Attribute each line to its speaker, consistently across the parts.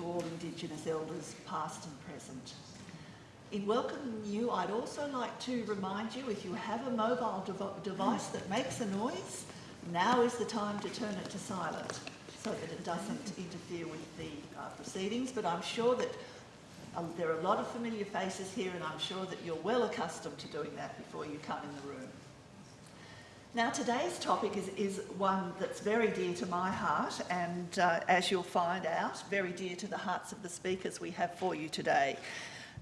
Speaker 1: to all Indigenous elders, past and present. In welcoming you, I'd also like to remind you, if you have a mobile dev device that makes a noise, now is the time to turn it to silent so that it doesn't interfere with the uh, proceedings. But I'm sure that um, there are a lot of familiar faces here and I'm sure that you're well accustomed to doing that before you come in the room. Now today's topic is, is one that's very dear to my heart and uh, as you'll find out, very dear to the hearts of the speakers we have for you today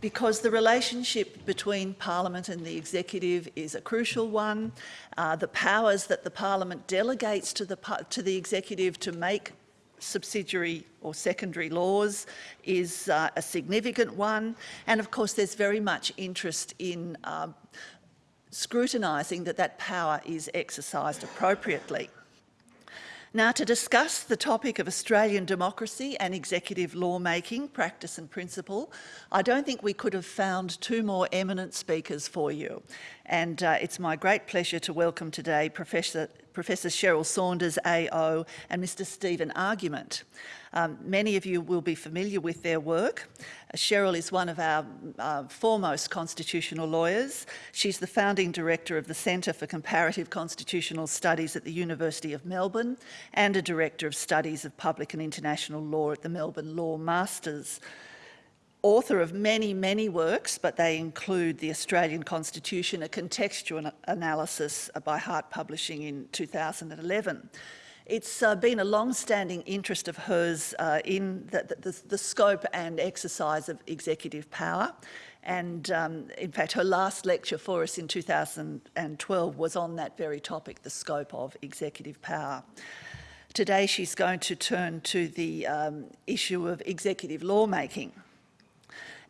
Speaker 1: because the relationship between Parliament and the Executive is a crucial one. Uh, the powers that the Parliament delegates to the, to the Executive to make subsidiary or secondary laws is uh, a significant one. And of course, there's very much interest in uh, scrutinising that that power is exercised appropriately. Now, to discuss the topic of Australian democracy and executive lawmaking, practice and principle, I don't think we could have found two more eminent speakers for you. And uh, it's my great pleasure to welcome today Professor, Professor Cheryl Saunders, AO, and Mr Stephen Argument. Um, many of you will be familiar with their work. Cheryl is one of our uh, foremost constitutional lawyers. She's the founding director of the Centre for Comparative Constitutional Studies at the University of Melbourne and a director of studies of public and international law at the Melbourne Law Masters author of many, many works, but they include the Australian Constitution, a contextual analysis by Hart Publishing in 2011. It's uh, been a long-standing interest of hers uh, in the, the, the, scope and exercise of executive power. And um, in fact, her last lecture for us in 2012 was on that very topic, the scope of executive power. Today, she's going to turn to the um, issue of executive lawmaking.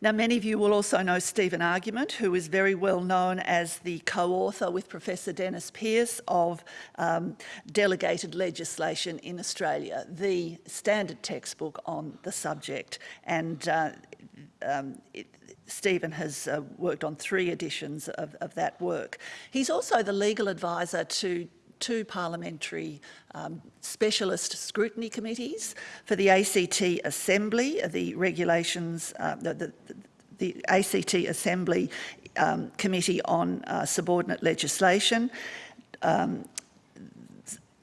Speaker 1: Now, many of you will also know Stephen Argument, who is very well known as the co-author with Professor Dennis Pearce of um, Delegated Legislation in Australia, the standard textbook on the subject. And uh, um, it, Stephen has uh, worked on three editions of, of that work. He's also the legal advisor to two parliamentary um, specialist scrutiny committees for the ACT Assembly, the regulations, uh, the, the, the, ACT Assembly um, Committee on uh, Subordinate Legislation, um,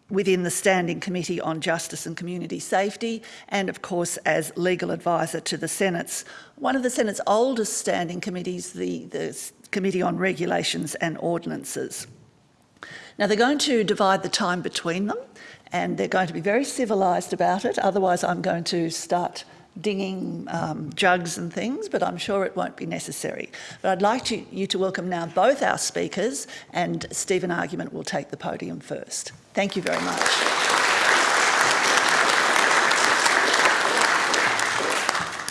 Speaker 1: within the Standing Committee on Justice and Community Safety, and of course as legal advisor to the Senate's, one of the Senate's oldest standing committees, the, the Committee on Regulations and Ordinances. Now they're going to divide the time between them and they're going to be very civilised about it, otherwise I'm going to start dinging um, jugs and things, but I'm sure it won't be necessary. But I'd like to, you to welcome now both our speakers and Stephen Argument will take the podium first. Thank you very much.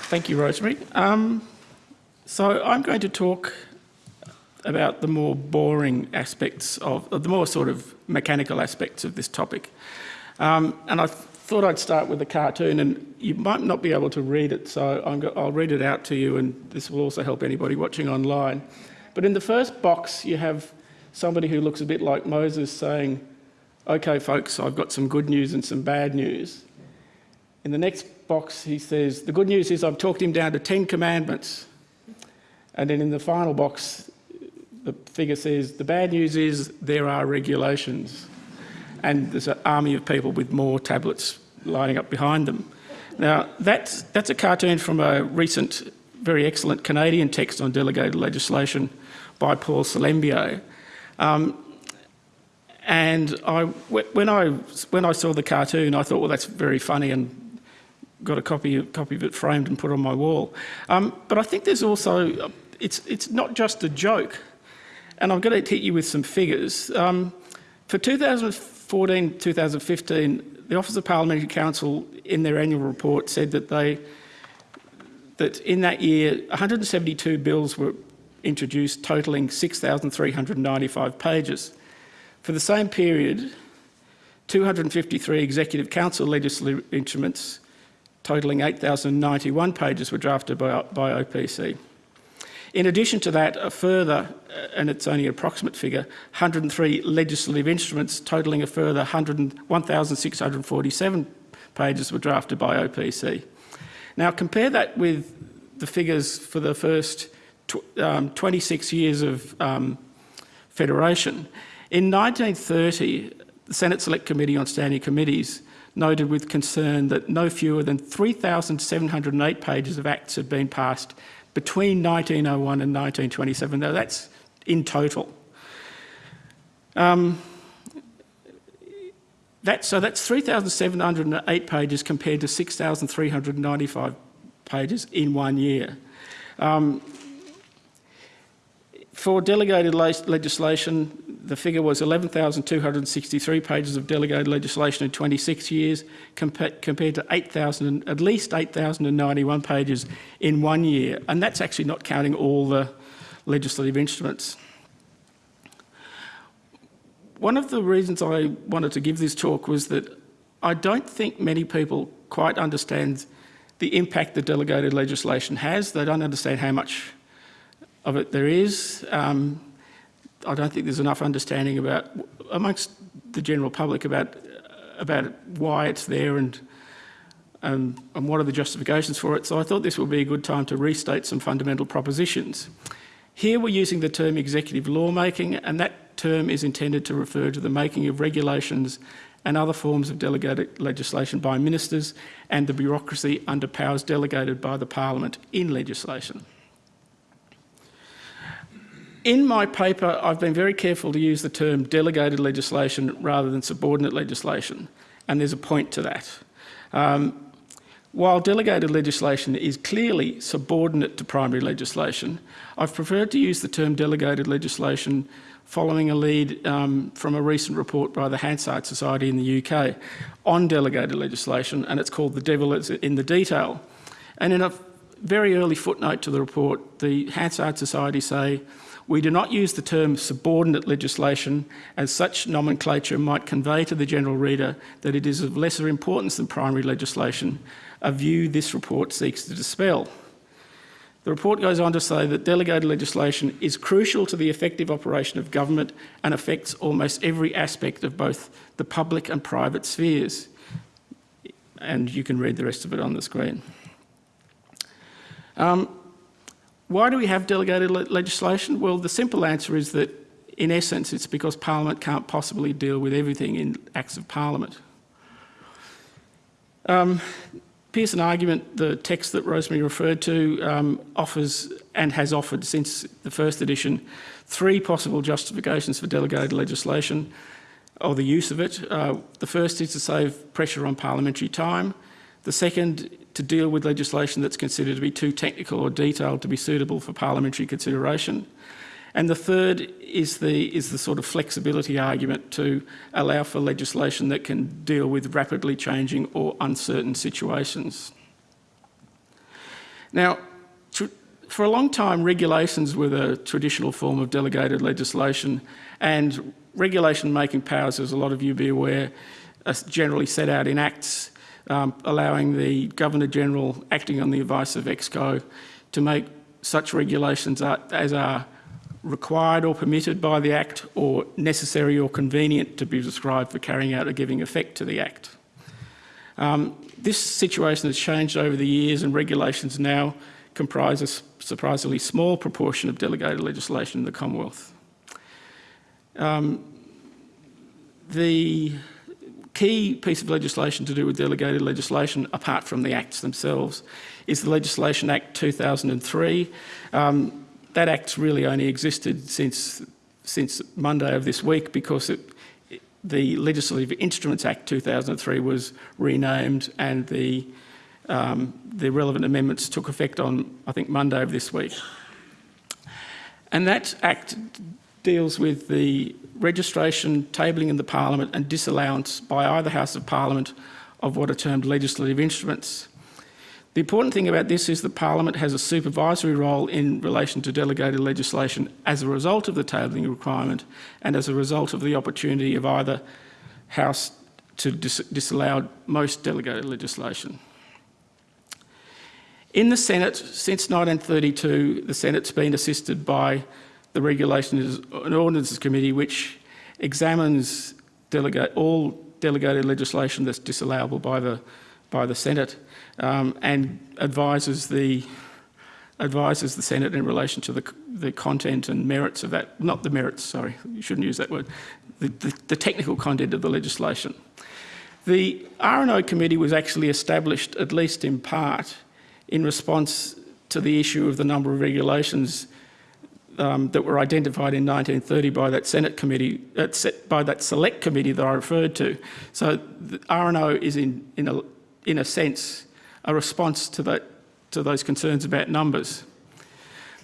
Speaker 2: Thank you, Rosemary. Um, so I'm going to talk about the more boring aspects of, the more sort of mechanical aspects of this topic. Um, and I thought I'd start with a cartoon and you might not be able to read it, so i will read it out to you and this will also help anybody watching online. But in the first box, you have somebody who looks a bit like Moses saying, okay, folks, I've got some good news and some bad news. In the next box, he says, the good news is I've talked him down to 10 commandments. And then in the final box, the figure says, the bad news is there are regulations and there's an army of people with more tablets lining up behind them. Now, that's, that's a cartoon from a recent, very excellent Canadian text on delegated legislation by Paul Salembier. Um, and I, when, I, when I saw the cartoon, I thought, well, that's very funny and got a copy, copy of it framed and put on my wall. Um, but I think there's also, it's, it's not just a joke and I'm going to hit you with some figures. Um, for 2014-2015, the Office of Parliamentary Counsel in their annual report said that they that in that year 172 bills were introduced totalling 6,395 pages. For the same period, 253 Executive Council legislative instruments totalling 8,091 pages were drafted by, by OPC. In addition to that, a further, uh, and it's only an approximate figure, 103 legislative instruments totalling a further 1,647 pages were drafted by OPC. Now compare that with the figures for the first tw um, 26 years of um, federation. In 1930, the Senate Select Committee on Standing Committees noted with concern that no fewer than 3,708 pages of acts had been passed between 1901 and 1927. Now that's in total. Um, that, so that's 3,708 pages compared to 6,395 pages in one year. Um, for delegated legislation, the figure was 11,263 pages of delegated legislation in 26 years, compa compared to 8,000, at least 8,091 pages in one year. And that's actually not counting all the legislative instruments. One of the reasons I wanted to give this talk was that I don't think many people quite understand the impact that delegated legislation has. They don't understand how much of it there is. Um, I don't think there's enough understanding about, amongst the general public, about, about why it's there and, um, and what are the justifications for it. So I thought this would be a good time to restate some fundamental propositions. Here we're using the term executive lawmaking, and that term is intended to refer to the making of regulations and other forms of delegated legislation by ministers and the bureaucracy under powers delegated by the parliament in legislation. In my paper, I've been very careful to use the term delegated legislation rather than subordinate legislation, and there's a point to that. Um, while delegated legislation is clearly subordinate to primary legislation, I've preferred to use the term delegated legislation following a lead um, from a recent report by the Hansard Society in the UK on delegated legislation, and it's called The Devil is in the Detail. And in a very early footnote to the report, the Hansard Society say, we do not use the term subordinate legislation as such nomenclature might convey to the general reader that it is of lesser importance than primary legislation, a view this report seeks to dispel. The report goes on to say that delegated legislation is crucial to the effective operation of government and affects almost every aspect of both the public and private spheres. And you can read the rest of it on the screen. Um, why do we have delegated le legislation? Well, the simple answer is that, in essence, it's because Parliament can't possibly deal with everything in Acts of Parliament. Um, Pearce and Argument, the text that Rosemary referred to, um, offers and has offered since the first edition three possible justifications for delegated legislation or the use of it. Uh, the first is to save pressure on parliamentary time. The second to deal with legislation that's considered to be too technical or detailed to be suitable for parliamentary consideration. And the third is the, is the sort of flexibility argument to allow for legislation that can deal with rapidly changing or uncertain situations. Now, for a long time, regulations were the traditional form of delegated legislation and regulation making powers, as a lot of you be aware, are generally set out in acts um, allowing the Governor-General, acting on the advice of EXCO, to make such regulations as are required or permitted by the Act or necessary or convenient to be prescribed for carrying out or giving effect to the Act. Um, this situation has changed over the years and regulations now comprise a surprisingly small proportion of delegated legislation in the Commonwealth. Um, the key piece of legislation to do with delegated legislation, apart from the acts themselves, is the Legislation Act 2003. Um, that act really only existed since, since Monday of this week because it, the Legislative Instruments Act 2003 was renamed and the, um, the relevant amendments took effect on, I think, Monday of this week. And that act deals with the registration, tabling in the Parliament and disallowance by either House of Parliament of what are termed legislative instruments. The important thing about this is that Parliament has a supervisory role in relation to delegated legislation as a result of the tabling requirement and as a result of the opportunity of either House to dis disallow most delegated legislation. In the Senate, since 1932, the Senate's been assisted by the regulation is an ordinances committee which examines delegate, all delegated legislation that's disallowable by the by the Senate um, and advises the advises the Senate in relation to the, the content and merits of that, not the merits, sorry, you shouldn't use that word, the, the, the technical content of the legislation. The R&O committee was actually established, at least in part, in response to the issue of the number of regulations um, that were identified in 1930 by that Senate committee, uh, by that select committee that I referred to. So the R&O is in, in, a, in a sense a response to that to those concerns about numbers.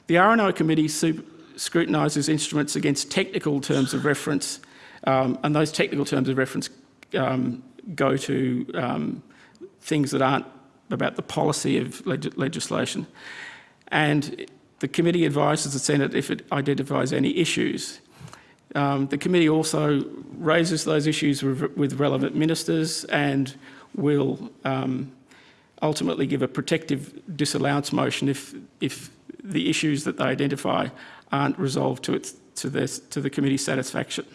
Speaker 2: The R&O committee scrutinises instruments against technical terms of reference, um, and those technical terms of reference um, go to um, things that aren't about the policy of leg legislation. And the committee advises the Senate if it identifies any issues. Um, the committee also raises those issues with, relevant ministers and will um, ultimately give a protective disallowance motion if, if the issues that they identify aren't resolved to, its, to, this, to the committee's satisfaction.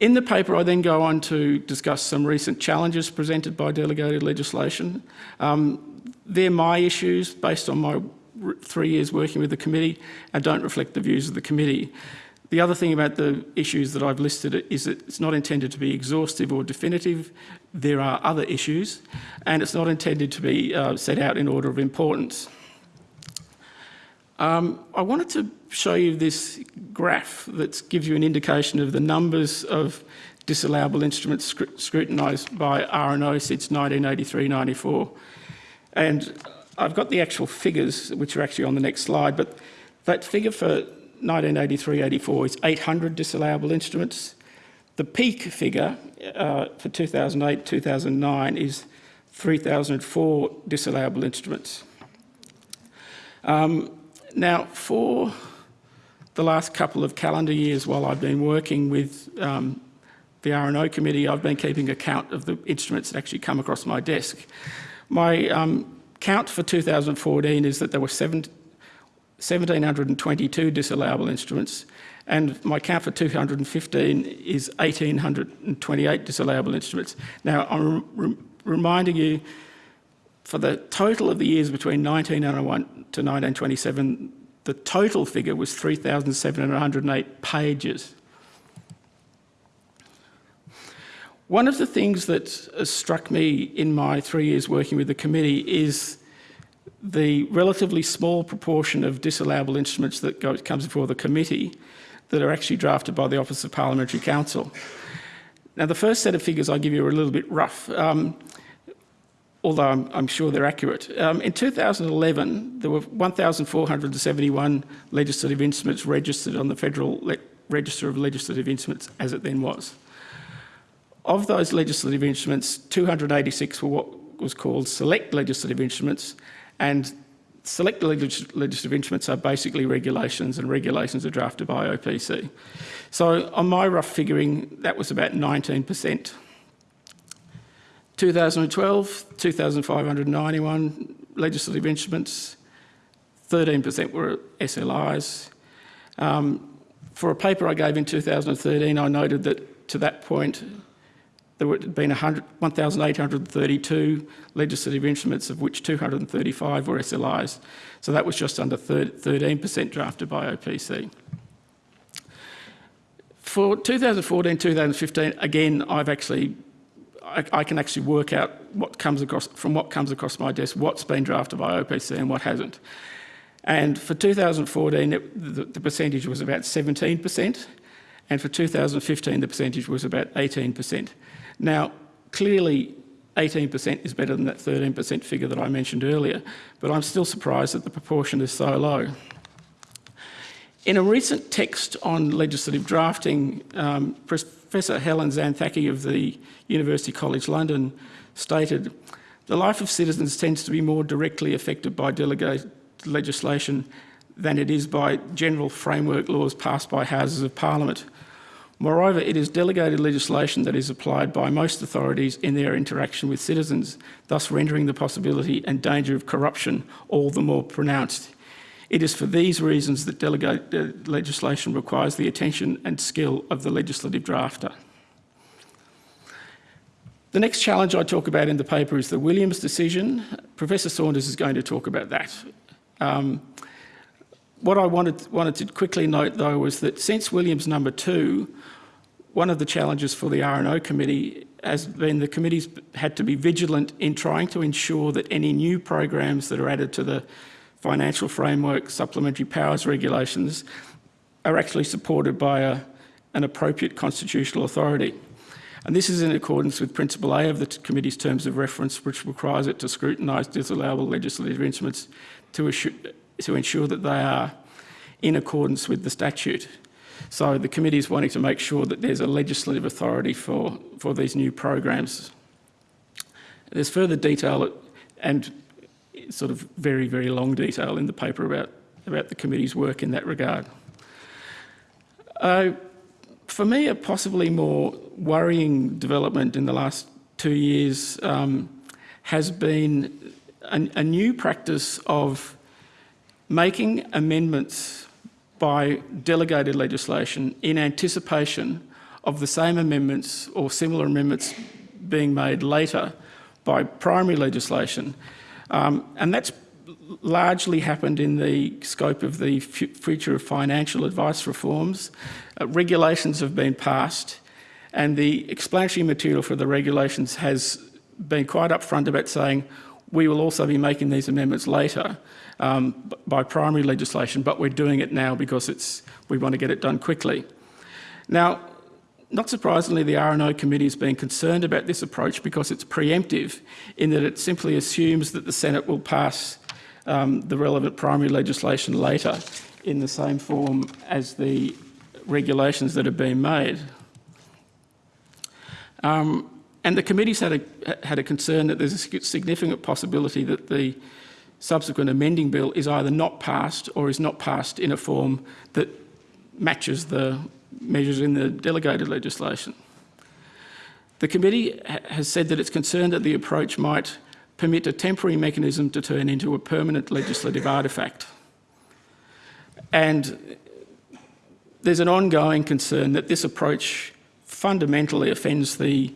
Speaker 2: In the paper, I then go on to discuss some recent challenges presented by delegated legislation. Um, they're my issues based on my three years working with the committee and don't reflect the views of the committee. The other thing about the issues that I've listed is that it's not intended to be exhaustive or definitive. There are other issues and it's not intended to be uh, set out in order of importance. Um, I wanted to show you this graph that gives you an indication of the numbers of disallowable instruments scr scrutinised by R&O since 1983-94. And I've got the actual figures, which are actually on the next slide, but that figure for 1983-84 is 800 disallowable instruments. The peak figure uh, for 2008-2009 is 3,004 disallowable instruments. Um, now, for the last couple of calendar years while I've been working with um, the R&O committee, I've been keeping account of the instruments that actually come across my desk. My um, count for 2014 is that there were seven, 1,722 disallowable instruments, and my count for 215 is 1,828 disallowable instruments. Now, I'm re reminding you, for the total of the years between 1901 to 1927, the total figure was 3,708 pages. One of the things that struck me in my three years working with the committee is the relatively small proportion of disallowable instruments that go, comes before the committee that are actually drafted by the Office of Parliamentary Counsel. Now, the first set of figures I give you are a little bit rough, um, although I'm, I'm, sure they're accurate. Um, in 2011, there were 1,471 legislative instruments registered on the Federal Le Register of Legislative Instruments, as it then was. Of those legislative instruments, 286 were what was called select legislative instruments, and select legislative instruments are basically regulations and regulations are drafted by OPC. So on my rough figuring, that was about 19%. 2012, 2,591 legislative instruments, 13% were SLIs. Um, for a paper I gave in 2013, I noted that to that point, there had been 1,832 legislative instruments, of which 235 were SLIs. So that was just under 13% drafted by OPC. For 2014-2015, again, I've actually, I, I, can actually work out what comes across, from what comes across my desk, what's been drafted by OPC and what hasn't. And for 2014, it, the, the percentage was about 17%, and for 2015, the percentage was about 18%. Now, clearly 18% is better than that 13% figure that I mentioned earlier, but I'm still surprised that the proportion is so low. In a recent text on legislative drafting, um, Professor Helen Xanthaki of the University College London stated, the life of citizens tends to be more directly affected by delegated legislation than it is by general framework laws passed by Houses of Parliament. Moreover, it is delegated legislation that is applied by most authorities in their interaction with citizens, thus rendering the possibility and danger of corruption all the more pronounced. It is for these reasons that delegated legislation requires the attention and skill of the legislative drafter. The next challenge I talk about in the paper is the Williams decision. Professor Saunders is going to talk about that. Um, what I wanted, wanted to quickly note though was that since Williams number two, one of the challenges for the R&O committee has been the committee's had to be vigilant in trying to ensure that any new programs that are added to the financial framework, supplementary powers regulations, are actually supported by a, an appropriate constitutional authority. And this is in accordance with Principle A of the committee's terms of reference, which requires it to scrutinise disallowable legislative instruments to, to ensure that they are in accordance with the statute. So the committee is wanting to make sure that there's a legislative authority for, for these new programs. There's further detail and sort of very, very long detail in the paper about, about the committee's work in that regard. Uh, for me, a possibly more worrying development in the last two years um, has been a, a new practice of making amendments by delegated legislation in anticipation of the same amendments or similar amendments being made later by primary legislation. Um, and that's largely happened in the scope of the future of financial advice reforms. Uh, regulations have been passed and the explanatory material for the regulations has been quite upfront about saying we will also be making these amendments later um, by primary legislation, but we're doing it now because it's, we want to get it done quickly. Now, not surprisingly, the R&O committee has been concerned about this approach because it's preemptive in that it simply assumes that the Senate will pass um, the relevant primary legislation later in the same form as the regulations that have been made. Um, and the committee's had a, had a concern that there's a significant possibility that the subsequent amending bill is either not passed or is not passed in a form that matches the measures in the delegated legislation. The committee ha has said that it's concerned that the approach might permit a temporary mechanism to turn into a permanent legislative artefact. And there's an ongoing concern that this approach fundamentally offends the,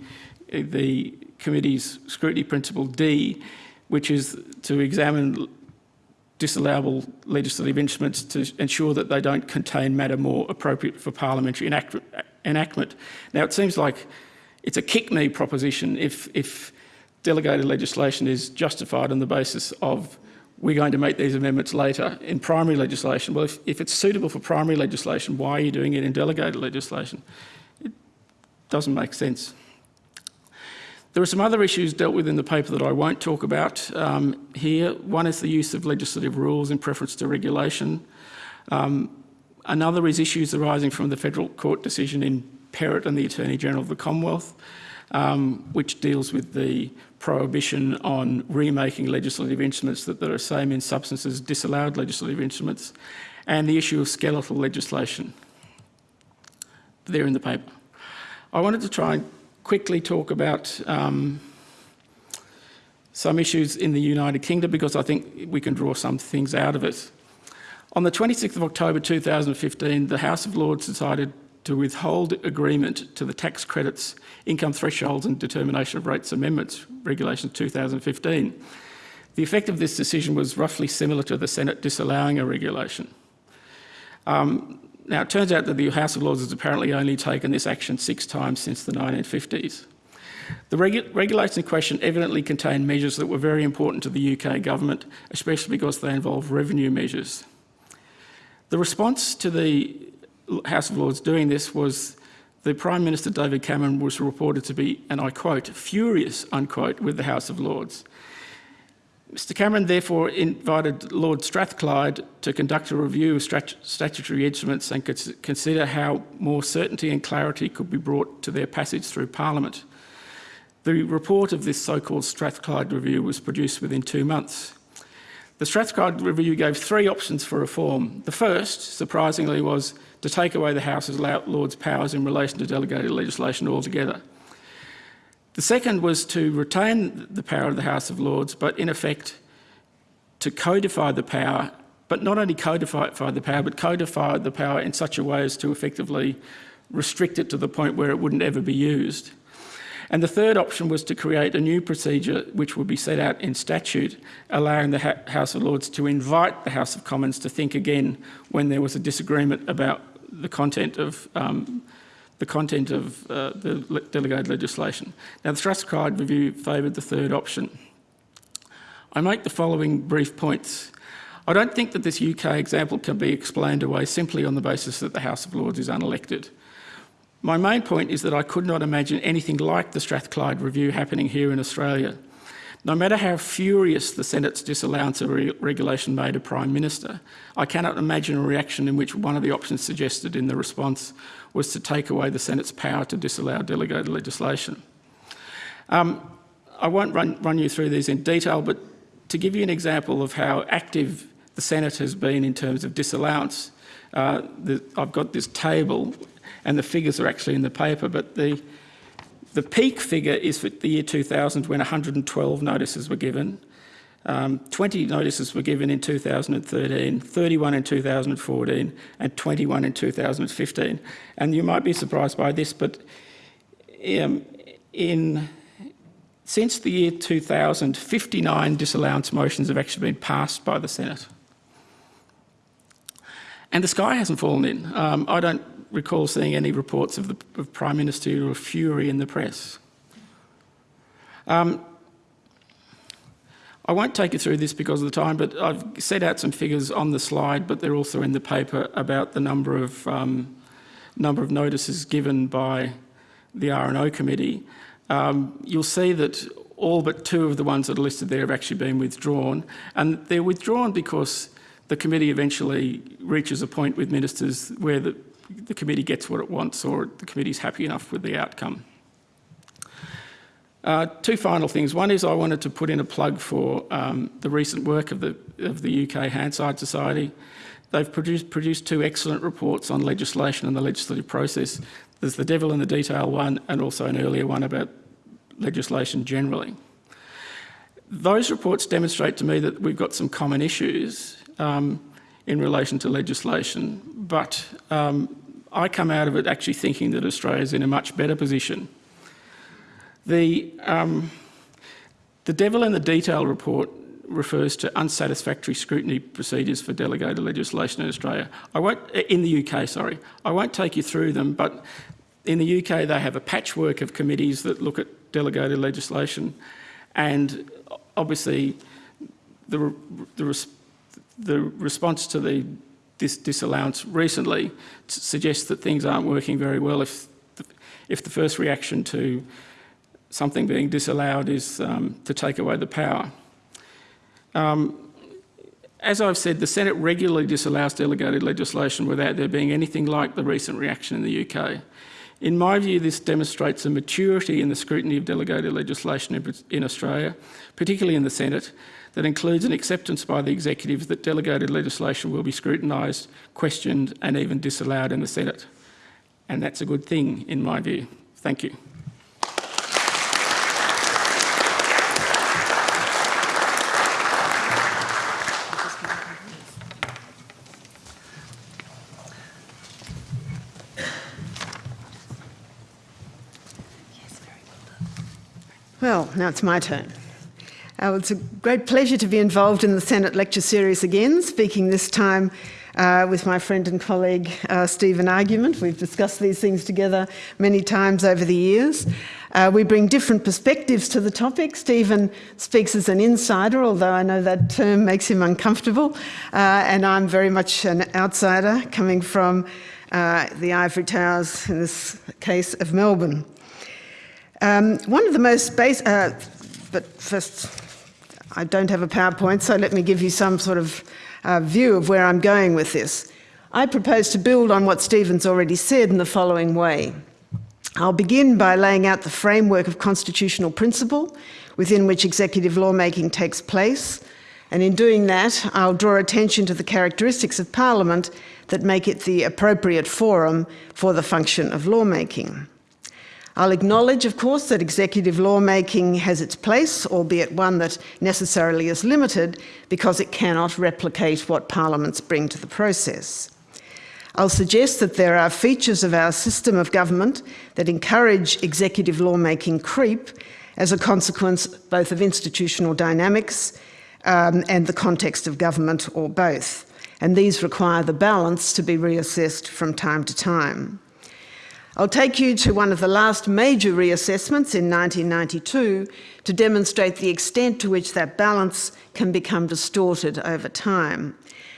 Speaker 2: the committee's scrutiny principle D, which is to examine disallowable legislative instruments to ensure that they don't contain matter more appropriate for parliamentary enactment. Now, it seems like it's a kick-me proposition if, if delegated legislation is justified on the basis of we're going to make these amendments later in primary legislation. Well, if, if it's suitable for primary legislation, why are you doing it in delegated legislation? It doesn't make sense. There are some other issues dealt with in the paper that I won't talk about um, here. One is the use of legislative rules in preference to regulation. Um, another is issues arising from the Federal Court decision in Perrett and the Attorney General of the Commonwealth, um, which deals with the prohibition on remaking legislative instruments that are the same in substance as disallowed legislative instruments, and the issue of skeletal legislation. They're in the paper. I wanted to try and quickly talk about um, some issues in the United Kingdom because I think we can draw some things out of it. On the 26th of October 2015, the House of Lords decided to withhold agreement to the tax credits, income thresholds and determination of rates amendments, Regulation 2015. The effect of this decision was roughly similar to the Senate disallowing a regulation. Um, now, it turns out that the House of Lords has apparently only taken this action six times since the 1950s. The regu regulations in question evidently contain measures that were very important to the UK government, especially because they involve revenue measures. The response to the House of Lords doing this was the Prime Minister David Cameron was reported to be, and I quote, furious, unquote, with the House of Lords. Mr Cameron therefore invited Lord Strathclyde to conduct a review of statutory instruments and consider how more certainty and clarity could be brought to their passage through Parliament. The report of this so-called Strathclyde review was produced within two months. The Strathclyde review gave three options for reform. The first, surprisingly, was to take away the House's Lord's powers in relation to delegated legislation altogether. The second was to retain the power of the House of Lords, but in effect to codify the power, but not only codify the power, but codify the power in such a way as to effectively restrict it to the point where it wouldn't ever be used. And the third option was to create a new procedure which would be set out in statute, allowing the House of Lords to invite the House of Commons to think again when there was a disagreement about the content of um, the content of uh, the delegated legislation. Now, the Strathclyde review favoured the third option. I make the following brief points. I don't think that this UK example can be explained away simply on the basis that the House of Lords is unelected. My main point is that I could not imagine anything like the Strathclyde review happening here in Australia. No matter how furious the Senate's disallowance of re regulation made a Prime Minister, I cannot imagine a reaction in which one of the options suggested in the response was to take away the Senate's power to disallow delegated legislation. Um, I won't run, run you through these in detail, but to give you an example of how active the Senate has been in terms of disallowance, uh, the, I've got this table and the figures are actually in the paper, but the, the peak figure is for the year 2000 when 112 notices were given. Um, 20 notices were given in 2013, 31 in 2014 and 21 in 2015. And you might be surprised by this, but um, in, since the year 2000, 59 disallowance motions have actually been passed by the Senate. And the sky hasn't fallen in. Um, I don't recall seeing any reports of the of Prime Ministerial fury in the press. Um, I won't take you through this because of the time, but I've set out some figures on the slide, but they're also in the paper about the number of um, number of notices given by the R&O committee. Um, you'll see that all but two of the ones that are listed there have actually been withdrawn, and they're withdrawn because the committee eventually reaches a point with ministers where the, the committee gets what it wants or the committee's happy enough with the outcome. Uh, two final things. One is I wanted to put in a plug for um, the recent work of the, of the UK Hansard Society. They've produced, produced two excellent reports on legislation and the legislative process. There's the devil in the detail one and also an earlier one about legislation generally. Those reports demonstrate to me that we've got some common issues um, in relation to legislation, but um, I come out of it actually thinking that Australia is in a much better position. The, um, the devil in the detail report refers to unsatisfactory scrutiny procedures for delegated legislation in Australia. I won't, in the UK, sorry. I won't take you through them, but in the UK they have a patchwork of committees that look at delegated legislation and obviously the, the, the response to the this disallowance recently suggests that things aren't working very well if the, if the first reaction to something being disallowed is um, to take away the power. Um, as I've said, the Senate regularly disallows delegated legislation without there being anything like the recent reaction in the UK. In my view, this demonstrates a maturity in the scrutiny of delegated legislation in Australia, particularly in the Senate, that includes an acceptance by the executive that delegated legislation will be scrutinised, questioned and even disallowed in the Senate. And that's a good thing in my view. Thank you.
Speaker 3: Well, now it's my turn. Uh, it's a great pleasure to be involved in the Senate lecture series again, speaking this time uh, with my friend and colleague uh, Stephen Argument. We've discussed these things together many times over the years. Uh, we bring different perspectives to the topic. Stephen speaks as an insider, although I know that term makes him uncomfortable, uh, and I'm very much an outsider coming from uh, the ivory towers, in this case of Melbourne. Um, one of the most basic, but first I don't have a PowerPoint, so let me give you some sort of uh, view of where I'm going with this. I propose to build on what Stephen's already said in the following way. I'll begin by laying out the framework of constitutional principle within which executive lawmaking takes place, and in doing that, I'll draw attention to the characteristics of Parliament that make it the appropriate forum for the function of lawmaking. I'll acknowledge, of course, that executive lawmaking has its place, albeit one that necessarily is limited because it cannot replicate what parliaments bring to the process. I'll suggest that there are features of our system of government that encourage executive lawmaking creep as a consequence both of institutional dynamics um, and the context of government or both. And these require the balance to be reassessed from time to time. I'll take you to one of the last major reassessments in 1992 to demonstrate the extent to which that balance can become distorted over time.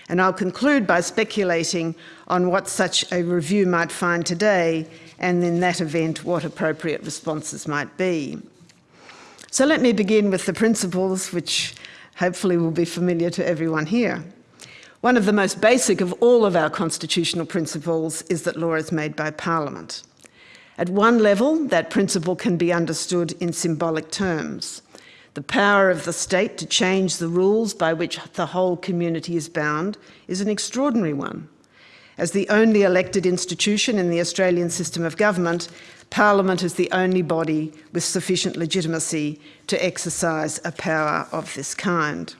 Speaker 3: And I'll conclude by speculating on what such a review might find today, and in that event, what appropriate responses might be. So let me begin with the principles which hopefully will be familiar to everyone here. One of the most basic of all of our constitutional principles is that law is made by Parliament. At one level, that principle can be understood in symbolic terms. The power of the state to change the rules by which the whole community is bound is an extraordinary one. As the only elected institution in the Australian system of government, Parliament is the only body with sufficient legitimacy to exercise a power of this kind.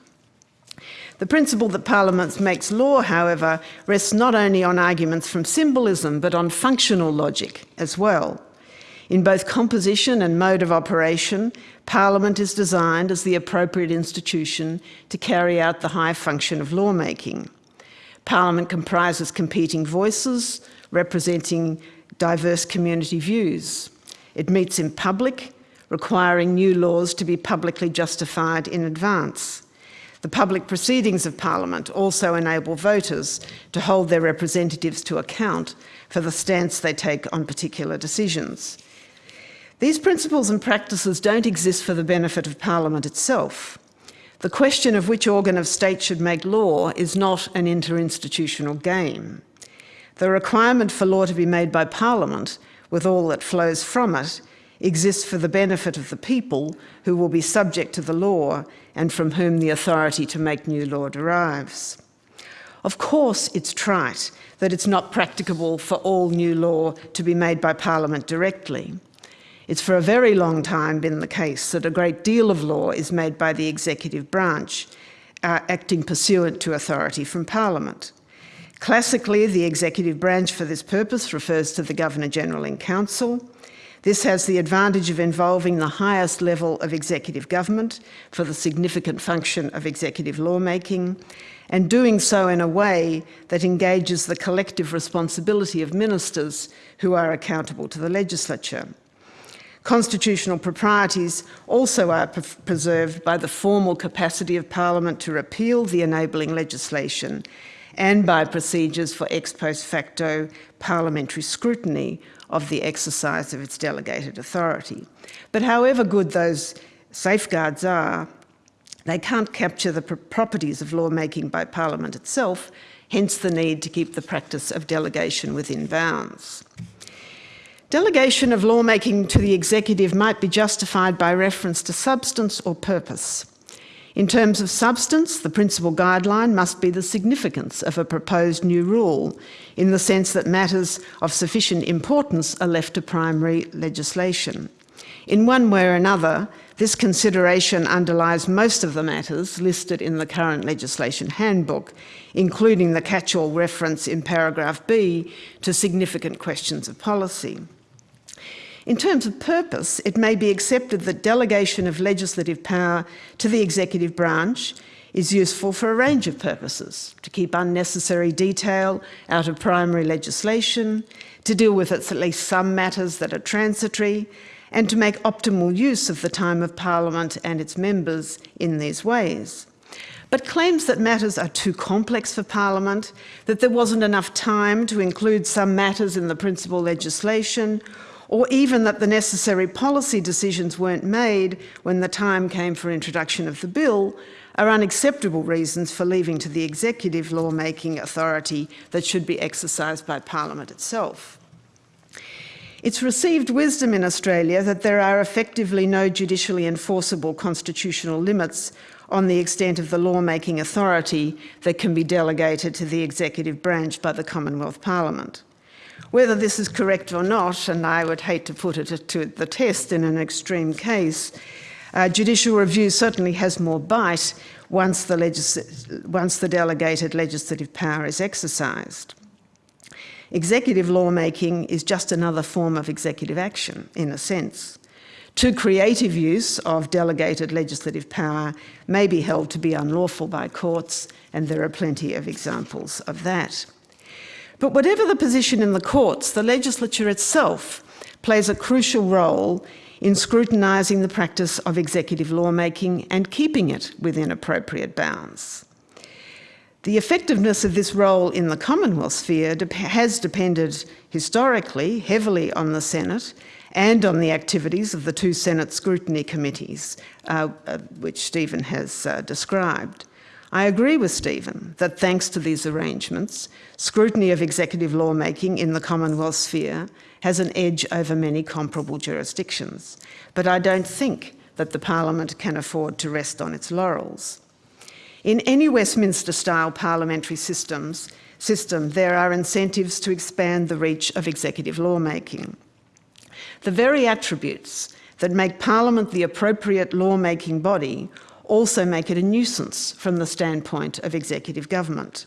Speaker 3: The principle that Parliament makes law, however, rests not only on arguments from symbolism, but on functional logic as well. In both composition and mode of operation, Parliament is designed as the appropriate institution to carry out the high function of lawmaking. Parliament comprises competing voices representing diverse community views. It meets in public, requiring new laws to be publicly justified in advance. The public proceedings of Parliament also enable voters to hold their representatives to account for the stance they take on particular decisions. These principles and practices don't exist for the benefit of Parliament itself. The question of which organ of state should make law is not an interinstitutional game. The requirement for law to be made by Parliament, with all that flows from it, exists for the benefit of the people who will be subject to the law and from whom the authority to make new law derives. Of course, it's trite that it's not practicable for all new law to be made by Parliament directly. It's for a very long time been the case that a great deal of law is made by the executive branch, uh, acting pursuant to authority from Parliament. Classically, the executive branch for this purpose refers to the Governor-General in Council, this has the advantage of involving the highest level of executive government for the significant function of executive lawmaking, and doing so in a way that engages the collective responsibility of ministers who are accountable to the legislature. Constitutional proprieties also are preserved by the formal capacity of Parliament to repeal the enabling legislation and by procedures for ex post facto parliamentary scrutiny of the exercise of its delegated authority. But however good those safeguards are, they can't capture the properties of lawmaking by Parliament itself, hence the need to keep the practice of delegation within bounds. Delegation of lawmaking to the executive might be justified by reference to substance or purpose. In terms of substance, the principal guideline must be the significance of a proposed new rule, in the sense that matters of sufficient importance are left to primary legislation. In one way or another, this consideration underlies most of the matters listed in the current legislation handbook, including the catch-all reference in paragraph B to significant questions of policy. In terms of purpose, it may be accepted that delegation of legislative power to the executive branch is useful for a range of purposes, to keep unnecessary detail out of primary legislation, to deal with at least some matters that are transitory, and to make optimal use of the time of Parliament and its members in these ways. But claims that matters are too complex for Parliament, that there wasn't enough time to include some matters in the principal legislation, or even that the necessary policy decisions weren't made when the time came for introduction of the bill, are unacceptable reasons for leaving to the executive lawmaking authority that should be exercised by Parliament itself. It's received wisdom in Australia that there are effectively no judicially enforceable constitutional limits on the extent of the lawmaking authority that can be delegated to the executive branch by the Commonwealth Parliament. Whether this is correct or not, and I would hate to put it to the test in an extreme case, uh, judicial review certainly has more bite once the, once the delegated legislative power is exercised. Executive lawmaking is just another form of executive action, in a sense. Too creative use of delegated legislative power may be held to be unlawful by courts, and there are plenty of examples of that. But whatever the position in the courts, the legislature itself plays a crucial role in scrutinising the practice of executive lawmaking and keeping it within appropriate bounds. The effectiveness of this role in the Commonwealth sphere has depended historically heavily on the Senate and on the activities of the two Senate scrutiny committees, uh, uh, which Stephen has uh, described. I agree with Stephen that thanks to these arrangements, scrutiny of executive lawmaking in the Commonwealth sphere has an edge over many comparable jurisdictions, but I don't think that the Parliament can afford to rest on its laurels. In any Westminster-style parliamentary systems, system, there are incentives to expand the reach of executive lawmaking. The very attributes that make Parliament the appropriate lawmaking body also make it a nuisance from the standpoint of executive government.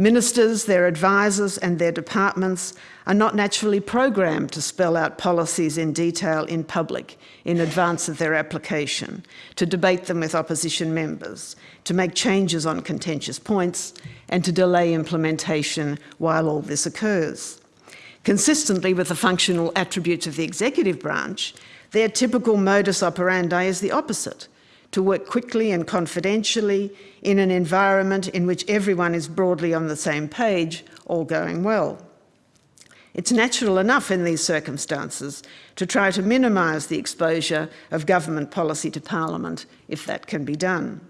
Speaker 3: Ministers, their advisors and their departments are not naturally programmed to spell out policies in detail in public in advance of their application, to debate them with opposition members, to make changes on contentious points and to delay implementation while all this occurs. Consistently with the functional attributes of the executive branch, their typical modus operandi is the opposite, to work quickly and confidentially in an environment in which everyone is broadly on the same page, all going well. It's natural enough in these circumstances to try to minimise the exposure of government policy to Parliament if that can be done.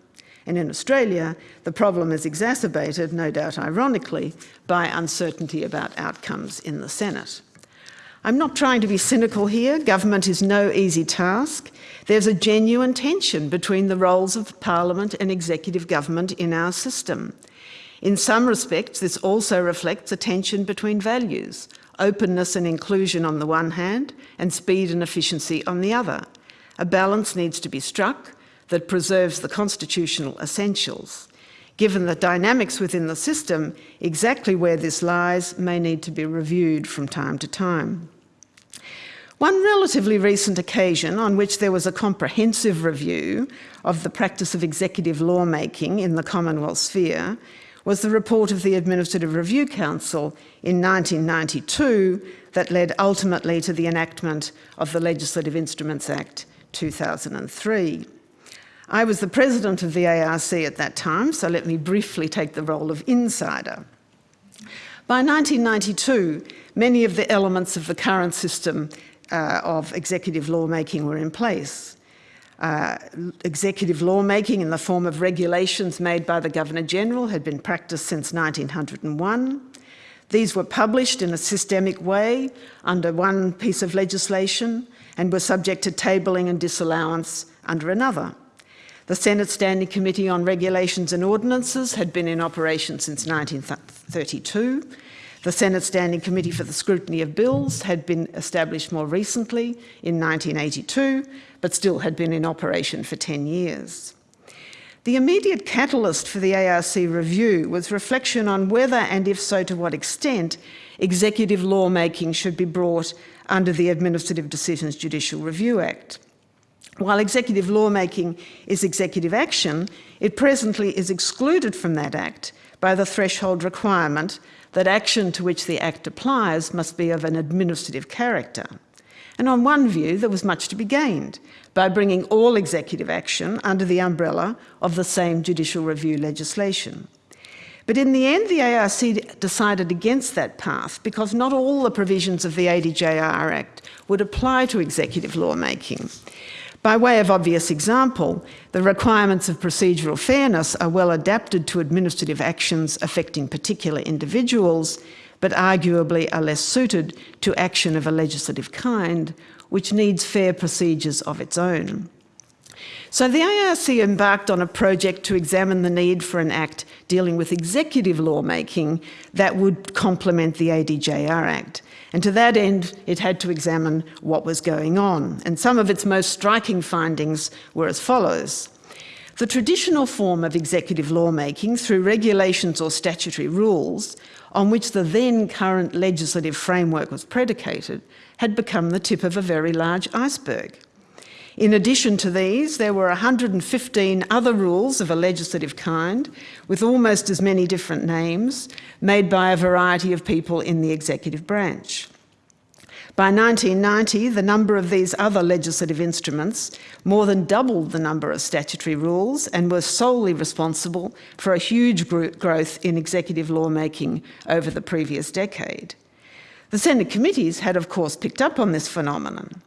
Speaker 3: And in Australia, the problem is exacerbated, no doubt ironically, by uncertainty about outcomes in the Senate. I'm not trying to be cynical here. Government is no easy task. There's a genuine tension between the roles of Parliament and executive government in our system. In some respects, this also reflects a tension between values, openness and inclusion on the one hand, and speed and efficiency on the other. A balance needs to be struck that preserves the constitutional essentials. Given the dynamics within the system, exactly where this lies may need to be reviewed from time to time. One relatively recent occasion on which there was a comprehensive review of the practice of executive lawmaking in the Commonwealth sphere was the report of the Administrative Review Council in 1992 that led ultimately to the enactment of the Legislative Instruments Act 2003. I was the president of the ARC at that time, so let me briefly take the role of insider. By 1992, many of the elements of the current system uh, of executive lawmaking were in place. Uh, executive lawmaking in the form of regulations made by the Governor-General had been practiced since 1901. These were published in a systemic way under one piece of legislation and were subject to tabling and disallowance under another. The Senate Standing Committee on Regulations and Ordinances had been in operation since 1932. The Senate Standing Committee for the Scrutiny of Bills had been established more recently in 1982, but still had been in operation for 10 years. The immediate catalyst for the ARC review was reflection on whether, and if so to what extent, executive lawmaking should be brought under the Administrative Decisions Judicial Review Act. While executive lawmaking is executive action, it presently is excluded from that Act by the threshold requirement that action to which the Act applies must be of an administrative character. And on one view, there was much to be gained by bringing all executive action under the umbrella of the same judicial review legislation. But in the end, the ARC decided against that path because not all the provisions of the ADJR Act would apply to executive lawmaking. By way of obvious example, the requirements of procedural fairness are well adapted to administrative actions affecting particular individuals, but arguably are less suited to action of a legislative kind, which needs fair procedures of its own. So the ARC embarked on a project to examine the need for an act dealing with executive lawmaking that would complement the ADJR Act. And to that end, it had to examine what was going on. And some of its most striking findings were as follows. The traditional form of executive lawmaking through regulations or statutory rules on which the then current legislative framework was predicated had become the tip of a very large iceberg. In addition to these, there were 115 other rules of a legislative kind, with almost as many different names, made by a variety of people in the executive branch. By 1990, the number of these other legislative instruments more than doubled the number of statutory rules and were solely responsible for a huge growth in executive lawmaking over the previous decade. The Senate committees had, of course, picked up on this phenomenon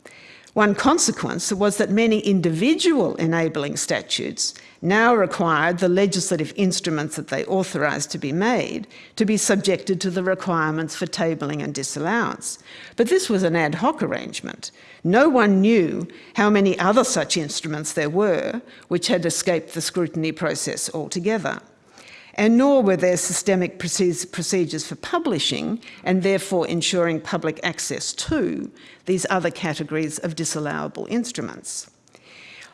Speaker 3: one consequence was that many individual enabling statutes now required the legislative instruments that they authorised to be made to be subjected to the requirements for tabling and disallowance. But this was an ad hoc arrangement. No one knew how many other such instruments there were which had escaped the scrutiny process altogether and nor were there systemic procedures for publishing and therefore ensuring public access to these other categories of disallowable instruments.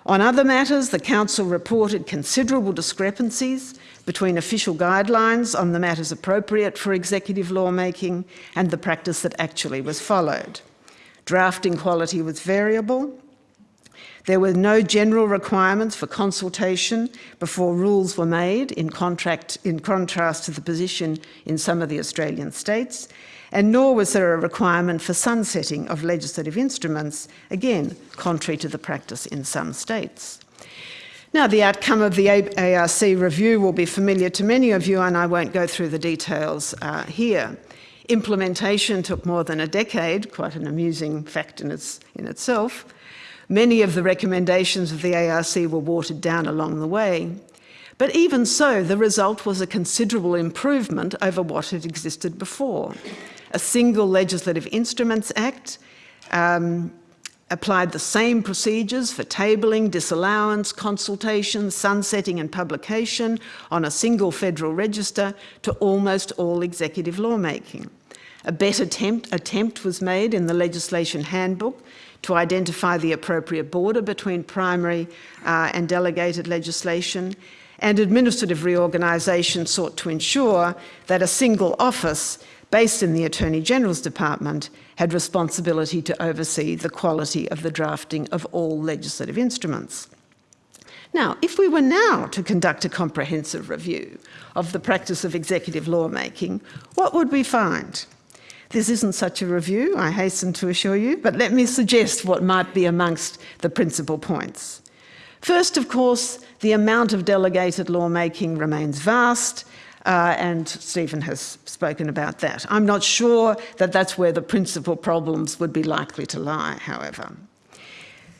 Speaker 3: On other matters, the Council reported considerable discrepancies between official guidelines on the matters appropriate for executive lawmaking and the practice that actually was followed. Drafting quality was variable, there were no general requirements for consultation before rules were made, in, contract, in contrast to the position in some of the Australian states, and nor was there a requirement for sunsetting of legislative instruments, again, contrary to the practice in some states. Now, the outcome of the ARC review will be familiar to many of you, and I won't go through the details uh, here. Implementation took more than a decade, quite an amusing fact in, its, in itself. Many of the recommendations of the ARC were watered down along the way. But even so, the result was a considerable improvement over what had existed before. A single Legislative Instruments Act um, applied the same procedures for tabling, disallowance, consultation, sunsetting and publication on a single federal register to almost all executive lawmaking. A better attempt, attempt was made in the legislation handbook to identify the appropriate border between primary uh, and delegated legislation, and administrative reorganisation sought to ensure that a single office based in the Attorney General's Department had responsibility to oversee the quality of the drafting of all legislative instruments. Now, if we were now to conduct a comprehensive review of the practice of executive lawmaking, what would we find? This isn't such a review, I hasten to assure you, but let me suggest what might be amongst the principal points. First, of course, the amount of delegated lawmaking remains vast, uh, and Stephen has spoken about that. I'm not sure that that's where the principal problems would be likely to lie, however.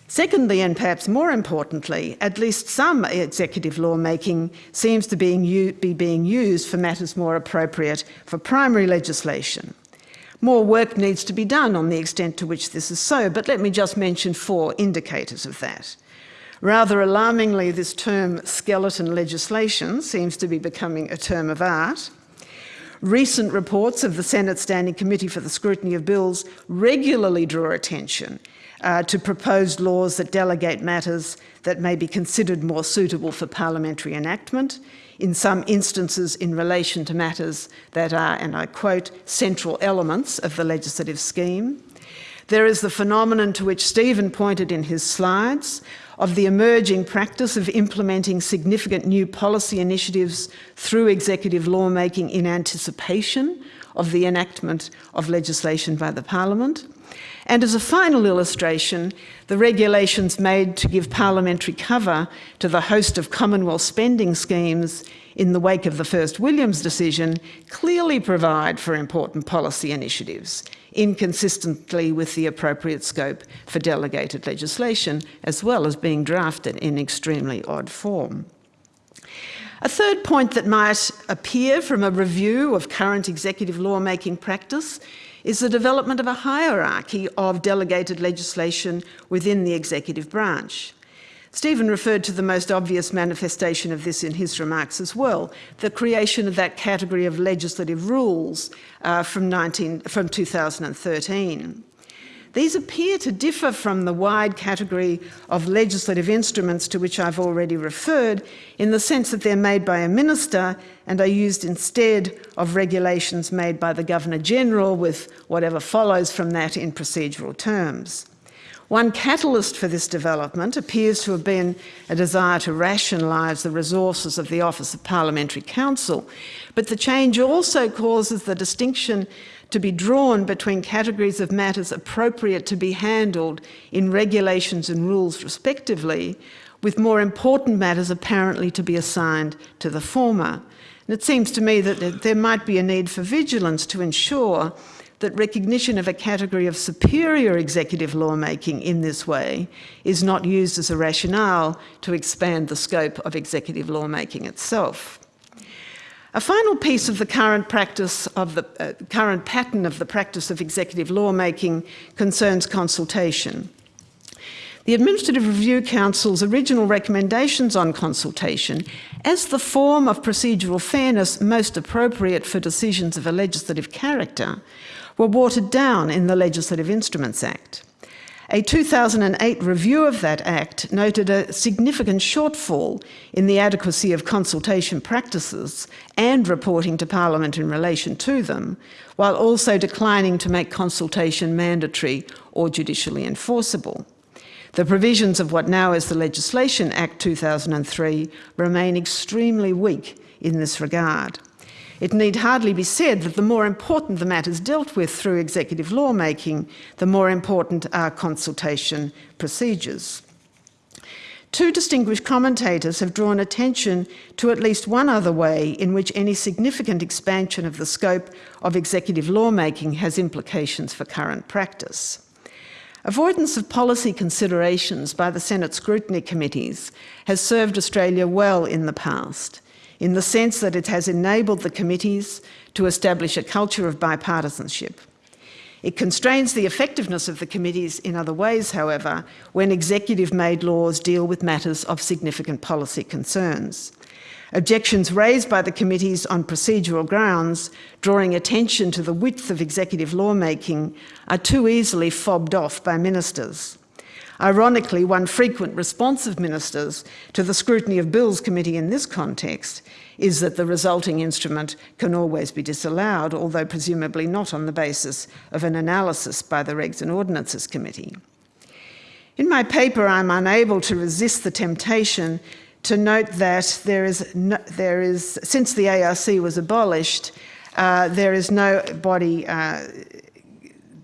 Speaker 3: Secondly, and perhaps more importantly, at least some executive lawmaking seems to be being used for matters more appropriate for primary legislation. More work needs to be done on the extent to which this is so, but let me just mention four indicators of that. Rather alarmingly, this term skeleton legislation seems to be becoming a term of art. Recent reports of the Senate Standing Committee for the Scrutiny of Bills regularly draw attention uh, to proposed laws that delegate matters that may be considered more suitable for parliamentary enactment, in some instances in relation to matters that are, and I quote, central elements of the legislative scheme. There is the phenomenon to which Stephen pointed in his slides of the emerging practice of implementing significant new policy initiatives through executive lawmaking in anticipation of the enactment of legislation by the Parliament. And as a final illustration, the regulations made to give parliamentary cover to the host of Commonwealth spending schemes in the wake of the first Williams decision clearly provide for important policy initiatives, inconsistently with the appropriate scope for delegated legislation, as well as being drafted in extremely odd form. A third point that might appear from a review of current executive lawmaking practice is the development of a hierarchy of delegated legislation within the executive branch. Stephen referred to the most obvious manifestation of this in his remarks as well, the creation of that category of legislative rules uh, from, 19, from 2013. These appear to differ from the wide category of legislative instruments to which I've already referred in the sense that they're made by a minister and are used instead of regulations made by the Governor-General with whatever follows from that in procedural terms. One catalyst for this development appears to have been a desire to rationalise the resources of the Office of Parliamentary Counsel, but the change also causes the distinction to be drawn between categories of matters appropriate to be handled in regulations and rules respectively, with more important matters apparently to be assigned to the former. And it seems to me that there might be a need for vigilance to ensure that recognition of a category of superior executive lawmaking in this way is not used as a rationale to expand the scope of executive lawmaking itself. A final piece of the current practice of the uh, current pattern of the practice of executive lawmaking concerns consultation. The Administrative Review Council's original recommendations on consultation as the form of procedural fairness most appropriate for decisions of a legislative character were watered down in the Legislative Instruments Act. A 2008 review of that Act noted a significant shortfall in the adequacy of consultation practices and reporting to Parliament in relation to them, while also declining to make consultation mandatory or judicially enforceable. The provisions of what now is the Legislation Act 2003 remain extremely weak in this regard. It need hardly be said that the more important the matters dealt with through executive lawmaking, the more important are consultation procedures. Two distinguished commentators have drawn attention to at least one other way in which any significant expansion of the scope of executive lawmaking has implications for current practice. Avoidance of policy considerations by the Senate scrutiny committees has served Australia well in the past in the sense that it has enabled the committees to establish a culture of bipartisanship. It constrains the effectiveness of the committees in other ways, however, when executive-made laws deal with matters of significant policy concerns. Objections raised by the committees on procedural grounds, drawing attention to the width of executive lawmaking, are too easily fobbed off by ministers. Ironically, one frequent response of ministers to the scrutiny of bills committee in this context is that the resulting instrument can always be disallowed, although presumably not on the basis of an analysis by the Regs and Ordinances Committee. In my paper, I'm unable to resist the temptation to note that there is, no, there is since the ARC was abolished, uh, there is no body uh,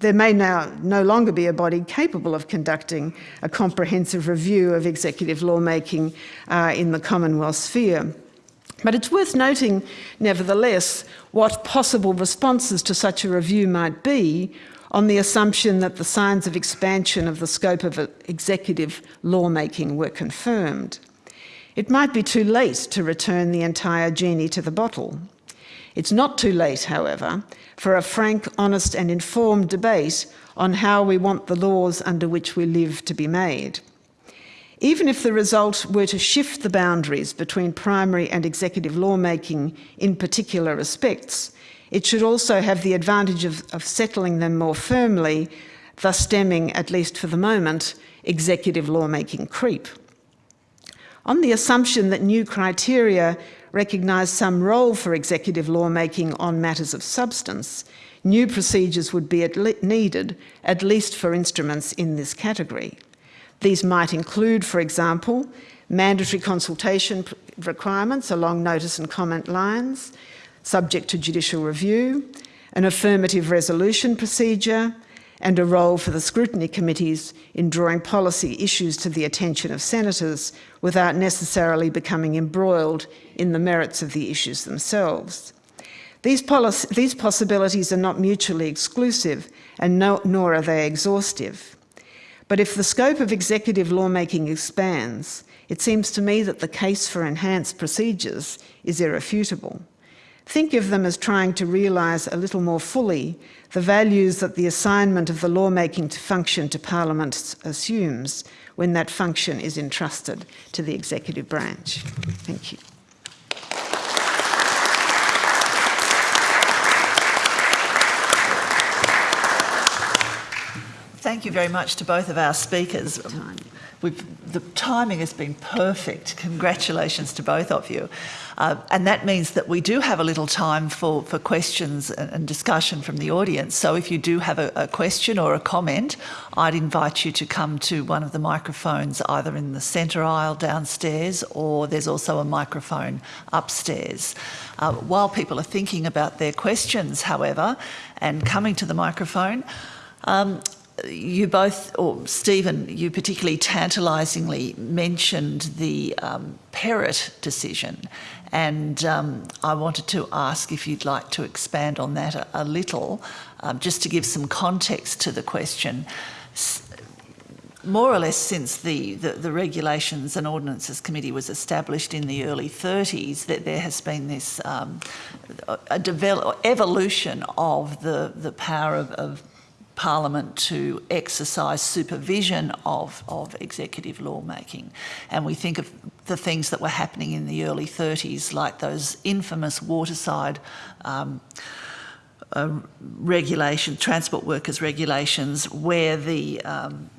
Speaker 3: there may now no longer be a body capable of conducting a comprehensive review of executive lawmaking uh, in the Commonwealth sphere. But it's worth noting, nevertheless, what possible responses to such a review might be on the assumption that the signs of expansion of the scope of executive lawmaking were confirmed. It might be too late to return the entire genie to the bottle. It's not too late, however, for a frank, honest and informed debate on how we want the laws under which we live to be made. Even if the result were to shift the boundaries between primary and executive lawmaking in particular respects, it should also have the advantage of, of settling them more firmly, thus stemming, at least for the moment, executive lawmaking creep. On the assumption that new criteria recognise some role for executive lawmaking on matters of substance, new procedures would be at needed, at least for instruments in this category. These might include, for example, mandatory consultation requirements along notice and comment lines, subject to judicial review, an affirmative resolution procedure, and a role for the scrutiny committees in drawing policy issues to the attention of senators without necessarily becoming embroiled in the merits of the issues themselves. These, these possibilities are not mutually exclusive and no, nor are they exhaustive. But if the scope of executive lawmaking expands, it seems to me that the case for enhanced procedures is irrefutable. Think of them as trying to realise a little more fully the values that the assignment of the lawmaking to function to Parliament assumes when that function is entrusted to the executive branch. Thank you.
Speaker 1: Thank you very much to both of our speakers. We've, the timing has been perfect. Congratulations to both of you. Uh, and that means that we do have a little time for, for questions and, and discussion from the audience. So if you do have a, a question or a comment, I'd invite you to come to one of the microphones either in the centre aisle downstairs or there's also a microphone upstairs. Uh, while people are thinking about their questions, however, and coming to the microphone, um, you both, or Stephen, you particularly tantalisingly mentioned the um, decision, and um, I wanted to ask if you'd like to expand on that a, a little, um, just to give some context to the question. S more or less since the, the, the, Regulations and Ordinances Committee was established in the early 30s, that there has been this um, a develop, evolution of the, the power of, of Parliament to exercise supervision of, of executive lawmaking. And we think of the things that were happening in the early 30s, like those infamous waterside um, uh, regulation, transport workers regulations, where the um,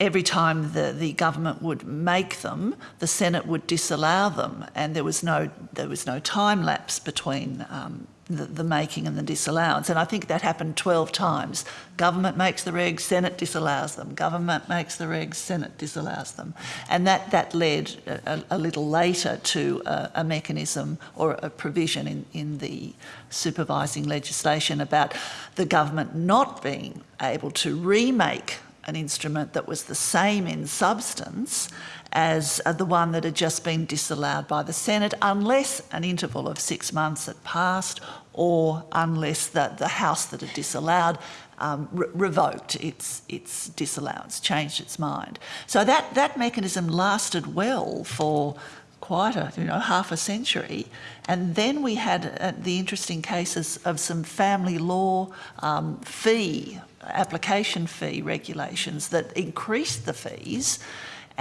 Speaker 1: every time the, the government would make them, the Senate would disallow them, and there was no there was no time lapse between um, the, the, making and the disallowance. And I think that happened 12 times. Government makes the regs, Senate disallows them. Government makes the regs, Senate disallows them. And that, that led a, a little later to a, a, mechanism or a provision in, in the supervising legislation about the government not being able to remake an instrument that was the same in substance as uh, the one that had just been disallowed by the Senate, unless an interval of six months had passed or unless the, the House that had disallowed um, re revoked its, its disallowance, changed its mind. So that, that mechanism lasted well for quite a, you know, half a century. And then we had uh, the interesting cases of some family law um, fee, application fee regulations that increased the fees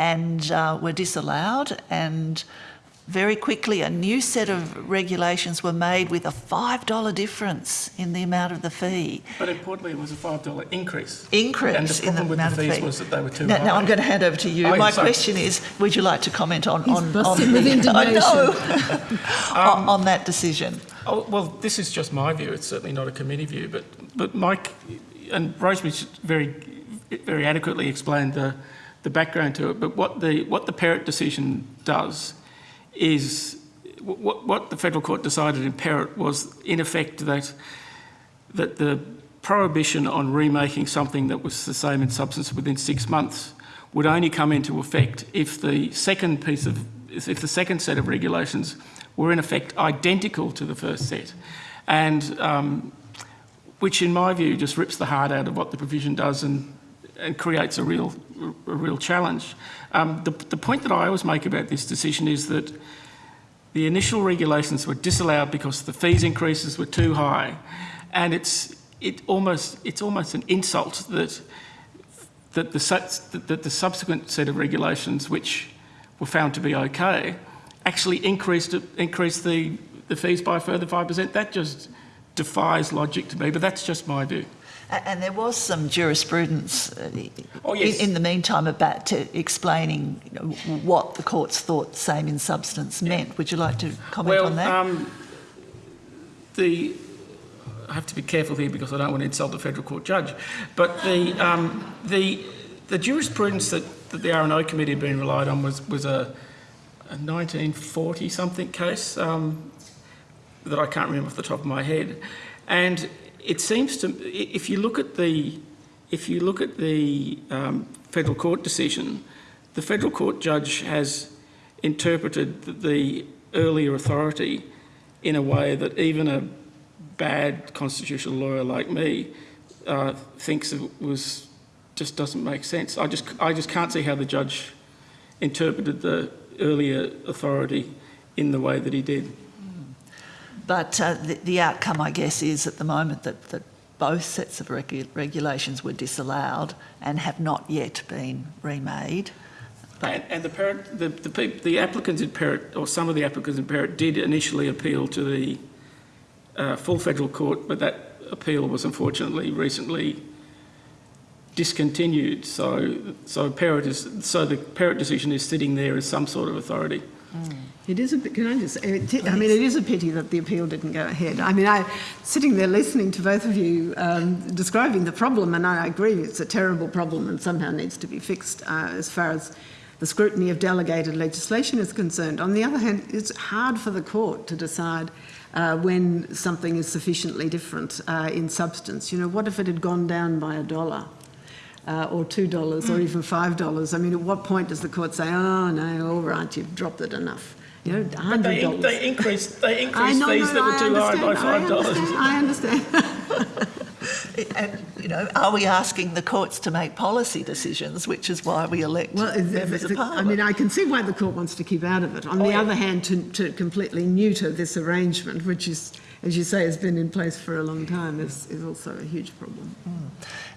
Speaker 1: and uh, were disallowed and very quickly a new set of regulations were made with a $5 difference in the amount of the fee.
Speaker 2: But importantly, it was a $5 increase.
Speaker 1: Increase
Speaker 2: and the
Speaker 1: in the
Speaker 2: with
Speaker 1: amount
Speaker 2: the fees
Speaker 1: fee.
Speaker 2: was that they were too
Speaker 1: now,
Speaker 2: high.
Speaker 1: now I'm going to hand over to you.
Speaker 2: Oh,
Speaker 1: My
Speaker 2: sorry.
Speaker 1: question is, would you like to comment on,
Speaker 3: He's
Speaker 1: on, on,
Speaker 3: with indignation.
Speaker 1: I know. on, on that decision?
Speaker 2: Oh, well, this is just my view. It's certainly not a committee view, but but Mike and Rosemary very very adequately explained the the background to it. But what the what the Perrett decision does is what what the federal court decided in Perrett was in effect that that the prohibition on remaking something that was the same in substance within six months would only come into effect if the second piece of if the second set of regulations were in effect identical to the first set, and um, which in my view just rips the heart out of what the provision does and, and creates a real, a real challenge. Um, the, the point that I always make about this decision is that the initial regulations were disallowed because the fees increases were too high, and it's it almost it's almost an insult that that the that the subsequent set of regulations, which were found to be okay, actually increased increased the the fees by a further five percent. That just defies logic to me, but that's just my view.
Speaker 1: And there was some jurisprudence uh,
Speaker 2: Oh, yes.
Speaker 1: in, in the meantime about to explaining what the courts thought same in substance meant. Would you like to comment
Speaker 2: well,
Speaker 1: on that?
Speaker 2: Um, the I have to be careful here because I don't want to insult a federal court judge, but the um, the the jurisprudence that, that the R&O committee had been relied on was was a, a 1940 something case um, that I can't remember off the top of my head, and it seems to if you look at the if you look at the um, federal court decision, the federal court judge has interpreted the earlier authority in a way that even a bad constitutional lawyer like me uh, thinks it was just doesn't make sense. I just I just can't see how the judge interpreted the earlier authority in the way that he did.
Speaker 1: But uh, the, the, outcome, I guess, is at the moment that, that both sets of regu regulations were disallowed and have not yet been remade.
Speaker 2: And, and, the, Perrett, the, the, the, applicants in Perrett, or some of the applicants in Perrett, did initially appeal to the uh, full federal court, but that appeal was unfortunately recently discontinued. So, so Perrett is, so the Perrett decision is sitting there as some sort of authority.
Speaker 3: It is a bit, can I just, it, I mean, it is a pity that the appeal didn't go ahead. I mean, I, sitting there listening to both of you um, describing the problem, and I agree it's a terrible problem and somehow needs to be fixed uh, as far as the scrutiny of delegated legislation is concerned. On the other hand, it's hard for the court to decide uh, when something is sufficiently different uh, in substance. You know, what if it had gone down by a dollar? Uh, or two dollars or even five dollars. I mean, at what point does the court say, "Oh no, all right, you've dropped it enough"? You know,
Speaker 2: But
Speaker 3: hundred
Speaker 2: they,
Speaker 3: dollars.
Speaker 2: they increased, they
Speaker 3: I
Speaker 2: increased
Speaker 3: know,
Speaker 2: fees
Speaker 3: no,
Speaker 2: that
Speaker 3: I
Speaker 2: were too high by five dollars.
Speaker 3: I understand. I understand.
Speaker 1: And, you know, are we asking the courts to make policy decisions, which is why we elect
Speaker 3: Well,
Speaker 1: members
Speaker 3: the-
Speaker 1: of
Speaker 3: I mean, I can see why the court wants to keep out of it. On
Speaker 2: Oh,
Speaker 3: the
Speaker 2: yeah.
Speaker 3: other hand, to, to completely neuter this arrangement, which is, as you say, has been in place for a long time, is, is also a huge problem.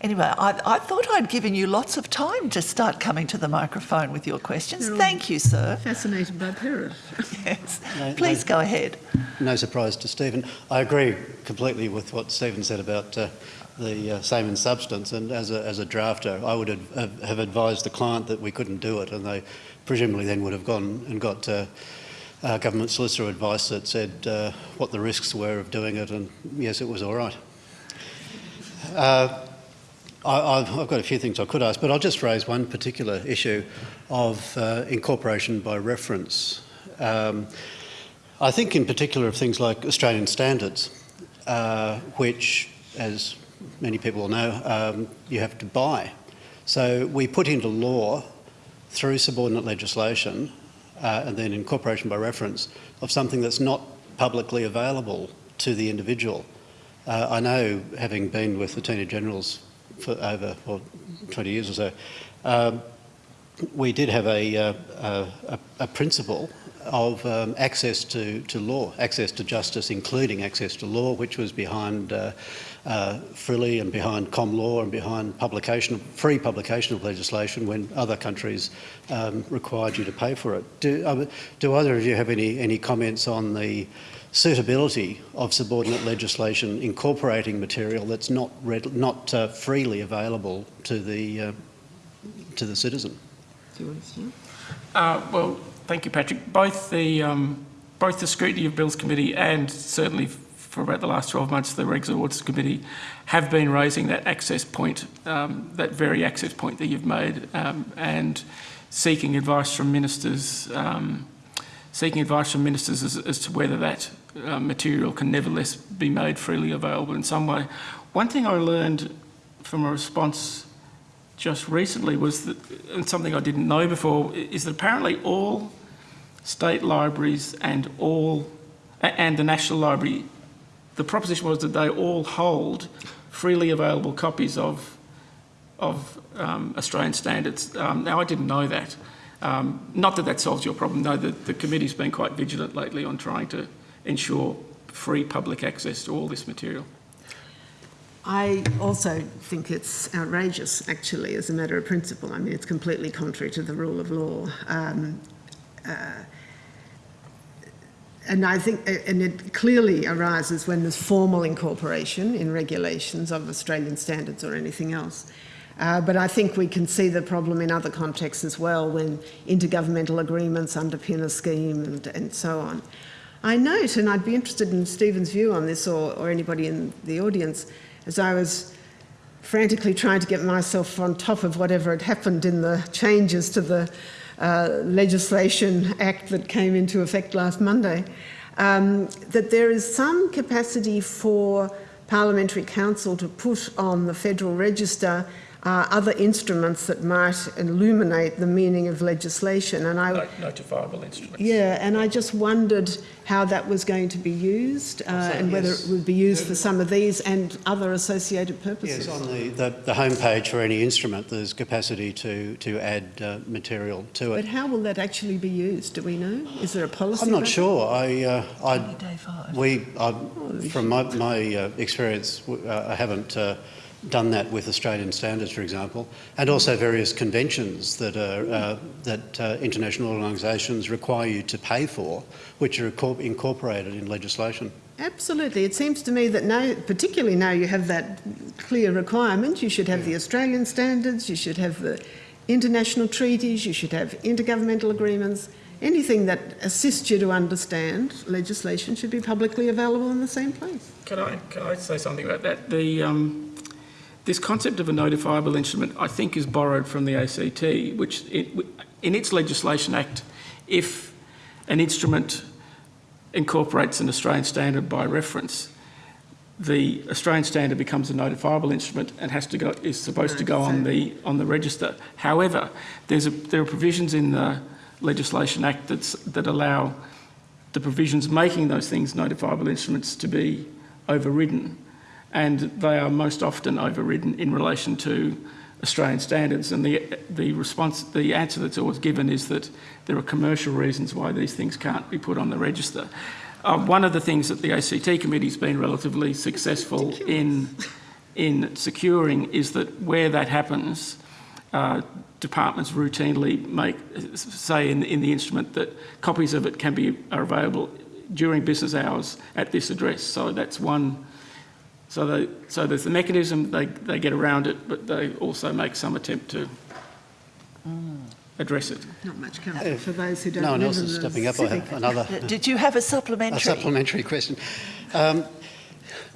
Speaker 1: Anyway, I, I thought I'd given you lots of time to start coming to the microphone with your questions. Thank you, sir.
Speaker 3: Fascinated by Perrett.
Speaker 1: Yes.
Speaker 4: No,
Speaker 1: Please
Speaker 4: no.
Speaker 1: go ahead.
Speaker 4: No surprise to Stephen. I agree completely with what Stephen said about uh, the uh, same in substance. And as a, as a drafter, I would have, have- have advised the client that we couldn't do it, and they presumably then would have gone and got uh, uh, government solicitor advice that said uh, what the risks were of doing it, and yes, it was all right. Uh, I, I've, I've got a few things I could ask, but I'll just raise one particular issue of uh, incorporation by reference. Um, I think in particular of things like Australian standards, uh, which, as many people will know, um, you have to buy. So we put into law through subordinate legislation uh, and then incorporation by reference of something that's not publicly available to the individual. Uh, I know, having been with the Attorney Generals for over well, 20 years or so, um, we did have a, uh, a, a principle of um, access to, to law, access to justice, including access to law, which was behind uh, uh, FRLI and behind ComLaw and behind publication, free publication of legislation when other countries um, required you to pay for it. Do, uh, do either of you have any, any comments on the suitability of subordinate legislation incorporating material that's not, read, not uh, freely available to the, uh, to the citizen?
Speaker 3: Do you want to start?
Speaker 2: Uh, well, thank you, Patrick. Both the um, both the scrutiny of bills committee and certainly for about the last 12 months, the Regs and Ords Committee have been raising that access point, um, that very access point that you've made, um, and seeking advice from ministers, um, seeking advice from ministers as, as to whether that uh, material can nevertheless be made freely available in some way. One thing I learned from a response just recently was that, and something I didn't know before, is that apparently all state libraries and all, and the National Library, the proposition was that they all hold freely available copies of, of um, Australian standards. Um, now, I didn't know that. Um, not that that solves your problem. No, the, the committee's been quite vigilant lately on trying to ensure free public access to all this material.
Speaker 3: I also think it's outrageous, actually, as a matter of principle. I mean, it's completely contrary to the rule of law. Um, uh, and I think, and it clearly arises when there's formal incorporation in regulations of Australian standards or anything else. Uh, but I think we can see the problem in other contexts as well when intergovernmental agreements underpin a scheme and, and so on. I note, and I'd be interested in Stephen's view on this or, or anybody in the audience, as I was frantically trying to get myself on top of whatever had happened in the changes to the uh, legislation act that came into effect last Monday, um, that there is some capacity for Parliamentary Counsel to put on the Federal Register uh, other instruments that might illuminate the meaning of legislation. And I,
Speaker 2: Not- Notifiable instruments.
Speaker 3: yeah, and I just wondered how that was going to be used uh, and whether
Speaker 4: yes.
Speaker 3: it would be used for some of these and other associated purposes.
Speaker 4: Yes, on the, the, the homepage for any instrument, there's capacity to, to add uh, material to it.
Speaker 3: But how will that actually be used? Do we know? Is there a policy?
Speaker 4: I'm not
Speaker 3: about
Speaker 4: sure. I, uh, I,
Speaker 1: day five.
Speaker 4: we, I, from my, my uh, experience, uh, I haven't uh, done that with Australian standards, for example, and also various conventions that are uh, that uh, international organisations require you to pay for, which are incorporated in legislation.
Speaker 3: Absolutely. It seems to me that now, particularly now you have that clear requirement. You should have the Australian standards, you should have the international treaties, you should have intergovernmental agreements. Anything that assists you to understand legislation should be publicly available in the same place.
Speaker 2: Can I, can I say something about that? The, um, this concept of a notifiable instrument, I think, is borrowed from the ACT, which it, in its legislation act, if an instrument incorporates an Australian standard by reference, the Australian standard becomes a notifiable instrument and has to go, is supposed to go on the on the register. However, there's a, there are provisions in the Legislation Act that's, that allow the provisions making those things notifiable instruments to be overridden, and they are most often overridden in relation to Australian standards. And the the response, the answer that's always given is that there are commercial reasons why these things can't be put on the register. Uh, one of the things that the ACT committee's been relatively successful in, in securing is that where that happens, uh, departments routinely make, say in, in the instrument that copies of it can be are available during business hours at this address. So that's one. So, they, so there's the mechanism, they, they get around it, but they also make some attempt to address it.
Speaker 3: Not much comfort for those who don't
Speaker 4: No one else is stepping up. I
Speaker 3: civic.
Speaker 4: have another
Speaker 1: Uh, Did you have a supplementary?
Speaker 4: a
Speaker 1: supplementary?
Speaker 4: supplementary question. Um,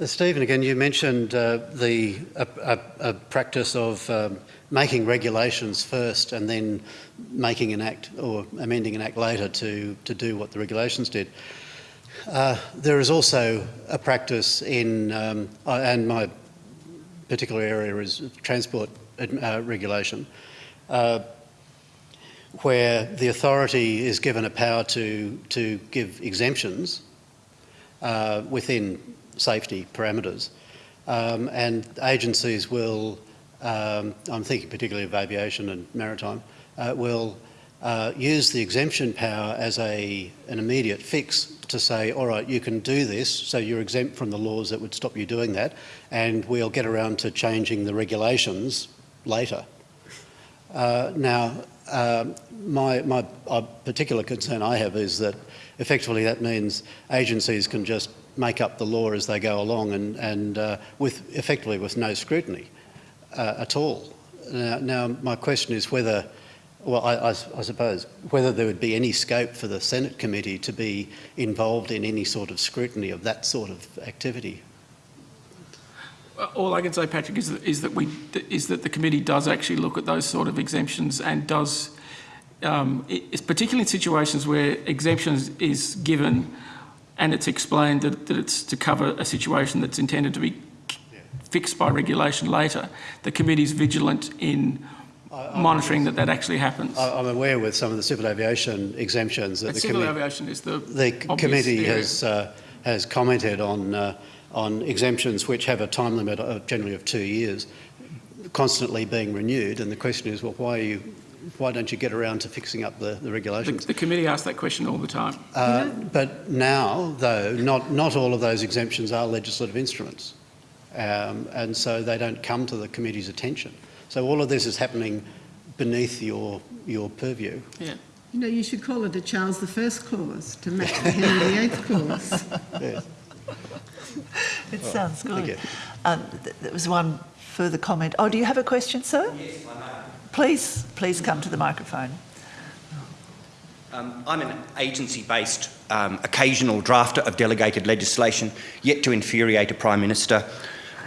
Speaker 4: uh, Stephen, again, you mentioned uh, the a, a, a practice of um, making regulations first and then making an act or amending an act later to, to do what the regulations did. Uh, there is also a practice in, um, uh, and my particular area is transport uh, regulation, uh, where the authority is given a power to, to give exemptions uh, within safety parameters. Um, and agencies will, um, I'm thinking particularly of aviation and maritime, will uh, use the exemption power as a, an immediate fix to say, all right, you can do this, so you're exempt from the laws that would stop you doing that, and we'll get around to changing the regulations later. Uh, now, um, my, my uh, particular concern I have is that effectively that means agencies can just make up the law as they go along and, and uh, with effectively with no scrutiny uh, at all. Now, now, my question is whether, well, I, I, I suppose, whether there would be any scope for the Senate committee to be involved in any sort of scrutiny of that sort of activity.
Speaker 2: All I can say, Patrick, is that, is that we is that the committee does actually look at those sort of exemptions and does, um, particularly in situations where exemptions is given, and it's explained that, that it's to cover a situation that's intended to be fixed by regulation later. The committee is vigilant in monitoring that that actually happens.
Speaker 4: I, I'm aware with some of the civil aviation exemptions that
Speaker 2: And
Speaker 4: the
Speaker 2: civil
Speaker 4: committee.
Speaker 2: aviation is the
Speaker 4: The committee
Speaker 2: area.
Speaker 4: has, uh, has commented on, uh, on exemptions which have a time limit of generally of two years, constantly being renewed, and the question is, well, why are you, why don't you get around to fixing up the, the
Speaker 2: The,
Speaker 4: regulations?
Speaker 2: the committee asks that question all the time.
Speaker 4: Uh, but now, though, not, not all of those exemptions are legislative instruments, um, and so they don't come to the committee's attention. So all of this is happening beneath your, your purview.
Speaker 2: Yeah.
Speaker 3: You know, you should call it a Charles I clause to match the Henry VIII clause.
Speaker 4: Yes.
Speaker 1: It sounds
Speaker 4: thank
Speaker 1: good.
Speaker 4: you.
Speaker 1: Um, th- there was one further comment. Oh, do you have a question, sir?
Speaker 5: Yes, I may.
Speaker 1: Please, please come to the microphone.
Speaker 5: Um, I'm an agency-based um, occasional drafter of delegated legislation, yet to infuriate a Prime Minister,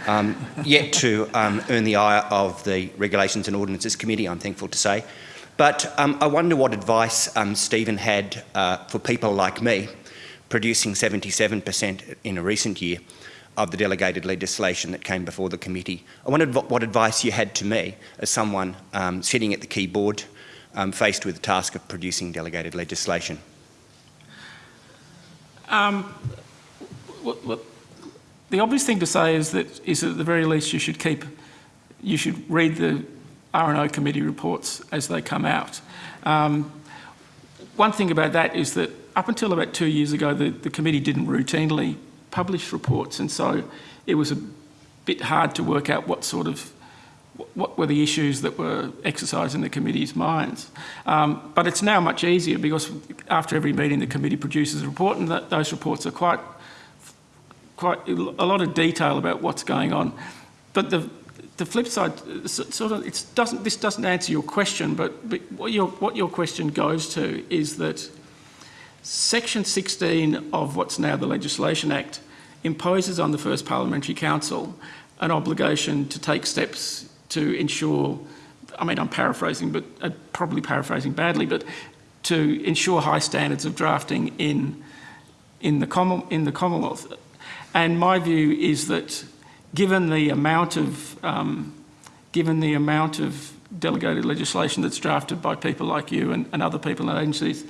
Speaker 5: um, yet to um, earn the ire of the Regulations and Ordinances Committee, I'm thankful to say. But um, I wonder what advice um, Stephen had uh, for people like me, producing 77% in a recent year of the delegated legislation that came before the committee. I wondered what, advice you had to me as someone um, sitting at the keyboard um, faced with the task of producing delegated legislation.
Speaker 2: Um, the obvious thing to say is that is at the very least you should keep, you should read the R&O committee reports as they come out. Um, one thing about that is that up until about two years ago, the, the committee didn't routinely publish reports, and so it was a bit hard to work out what sort of what were the issues that were exercising the committee's minds. Um, but it's now much easier because after every meeting the committee produces a report and that, those reports are quite, quite a lot of detail about what's going on. but the the flip side, sort of, it doesn't. This doesn't answer your question, but, but what your what your question goes to is that Section 16 of what's now the Legislation Act imposes on the First Parliamentary Counsel an obligation to take steps to ensure. I mean, I'm paraphrasing, but uh, probably paraphrasing badly, but to ensure high standards of drafting in in the common in the Commonwealth. And my view is that given the amount of um, given the amount of delegated legislation that's drafted by people like you and, and other people and agencies,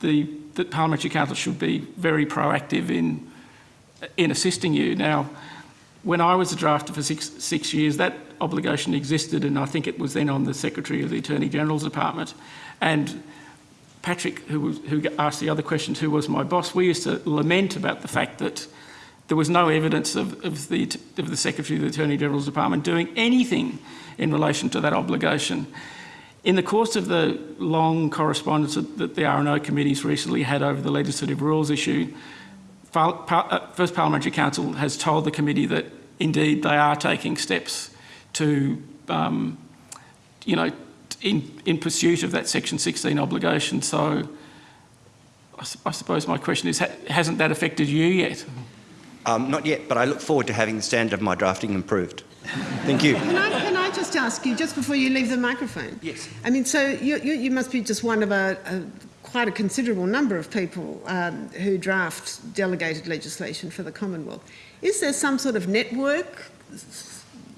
Speaker 2: the that parliamentary counsel should be very proactive in in assisting you. Now, when I was a drafter for six six years, that obligation existed, and I think it was then on the Secretary of the Attorney General's Department, and Patrick, who, was, who asked the other questions, who was my boss, we used to lament about the fact that there was no evidence of, of, the, of the Secretary of the Attorney General's Department doing anything in relation to that obligation. In the course of the long correspondence that the R&O committees recently had over the legislative rules issue, uh, First Parliamentary Counsel has told the committee that indeed they are taking steps to, um, you know, in, in pursuit of that Section 16 obligation. So I, I suppose my question is, ha hasn't that affected you yet?
Speaker 5: Um, not yet, but I look forward to having the standard of my drafting improved. Thank you.
Speaker 3: Can I, can I just ask you, just before you leave the microphone?
Speaker 5: Yes.
Speaker 3: I mean, so you, you, you must be just one of a, a quite a considerable number of people um, who draft delegated legislation for the Commonwealth. Is there some sort of network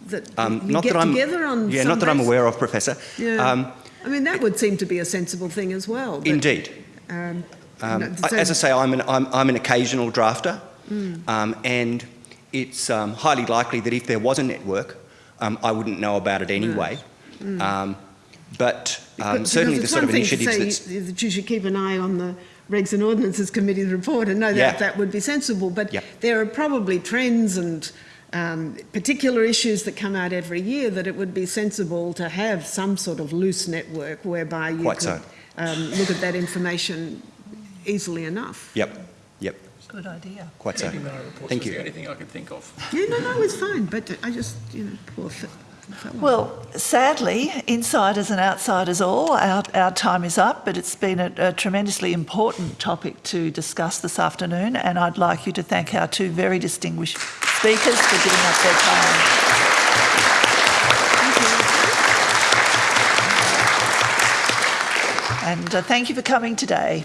Speaker 3: that
Speaker 5: Um,
Speaker 3: you
Speaker 5: not
Speaker 3: get
Speaker 5: that I'm,
Speaker 3: together on?
Speaker 5: yeah, not that I'm aware of, Professor.
Speaker 3: Yeah.
Speaker 5: Um,
Speaker 3: I mean, that would seem to be a sensible thing as well. but,
Speaker 5: indeed.
Speaker 3: Um,
Speaker 5: Um,
Speaker 3: no, so-
Speaker 5: as I say, I'm an, I'm, I'm an occasional drafter, um, and it's um, highly likely that if there was a network, um, I wouldn't know about it anyway. Um, but um, certainly the sort of
Speaker 3: to
Speaker 5: initiatives
Speaker 3: say
Speaker 5: that's
Speaker 3: that you should keep an eye on the Regs and Ordinances Committee's report and know that
Speaker 5: Yeah.
Speaker 3: that would be sensible, but
Speaker 5: Yep.
Speaker 3: there are probably trends and um, particular issues that come out every year that it would be sensible to have some sort of loose network whereby you
Speaker 5: Quite
Speaker 3: could
Speaker 5: so.
Speaker 3: um, look at that information easily enough.
Speaker 5: Yep,
Speaker 1: Good idea.
Speaker 5: quite so.
Speaker 2: Reading my reports
Speaker 5: Thank you.
Speaker 2: the only thing I could think of.
Speaker 3: Yeah, no, no, it's fine, but I just, you know, poor fe-
Speaker 1: Well, sadly, insiders and outsiders all, our, our time is up, but it's been a, a tremendously important topic to discuss this afternoon, and I'd like you to thank our two very distinguished speakers for giving up their time. And uh, thank you for coming today.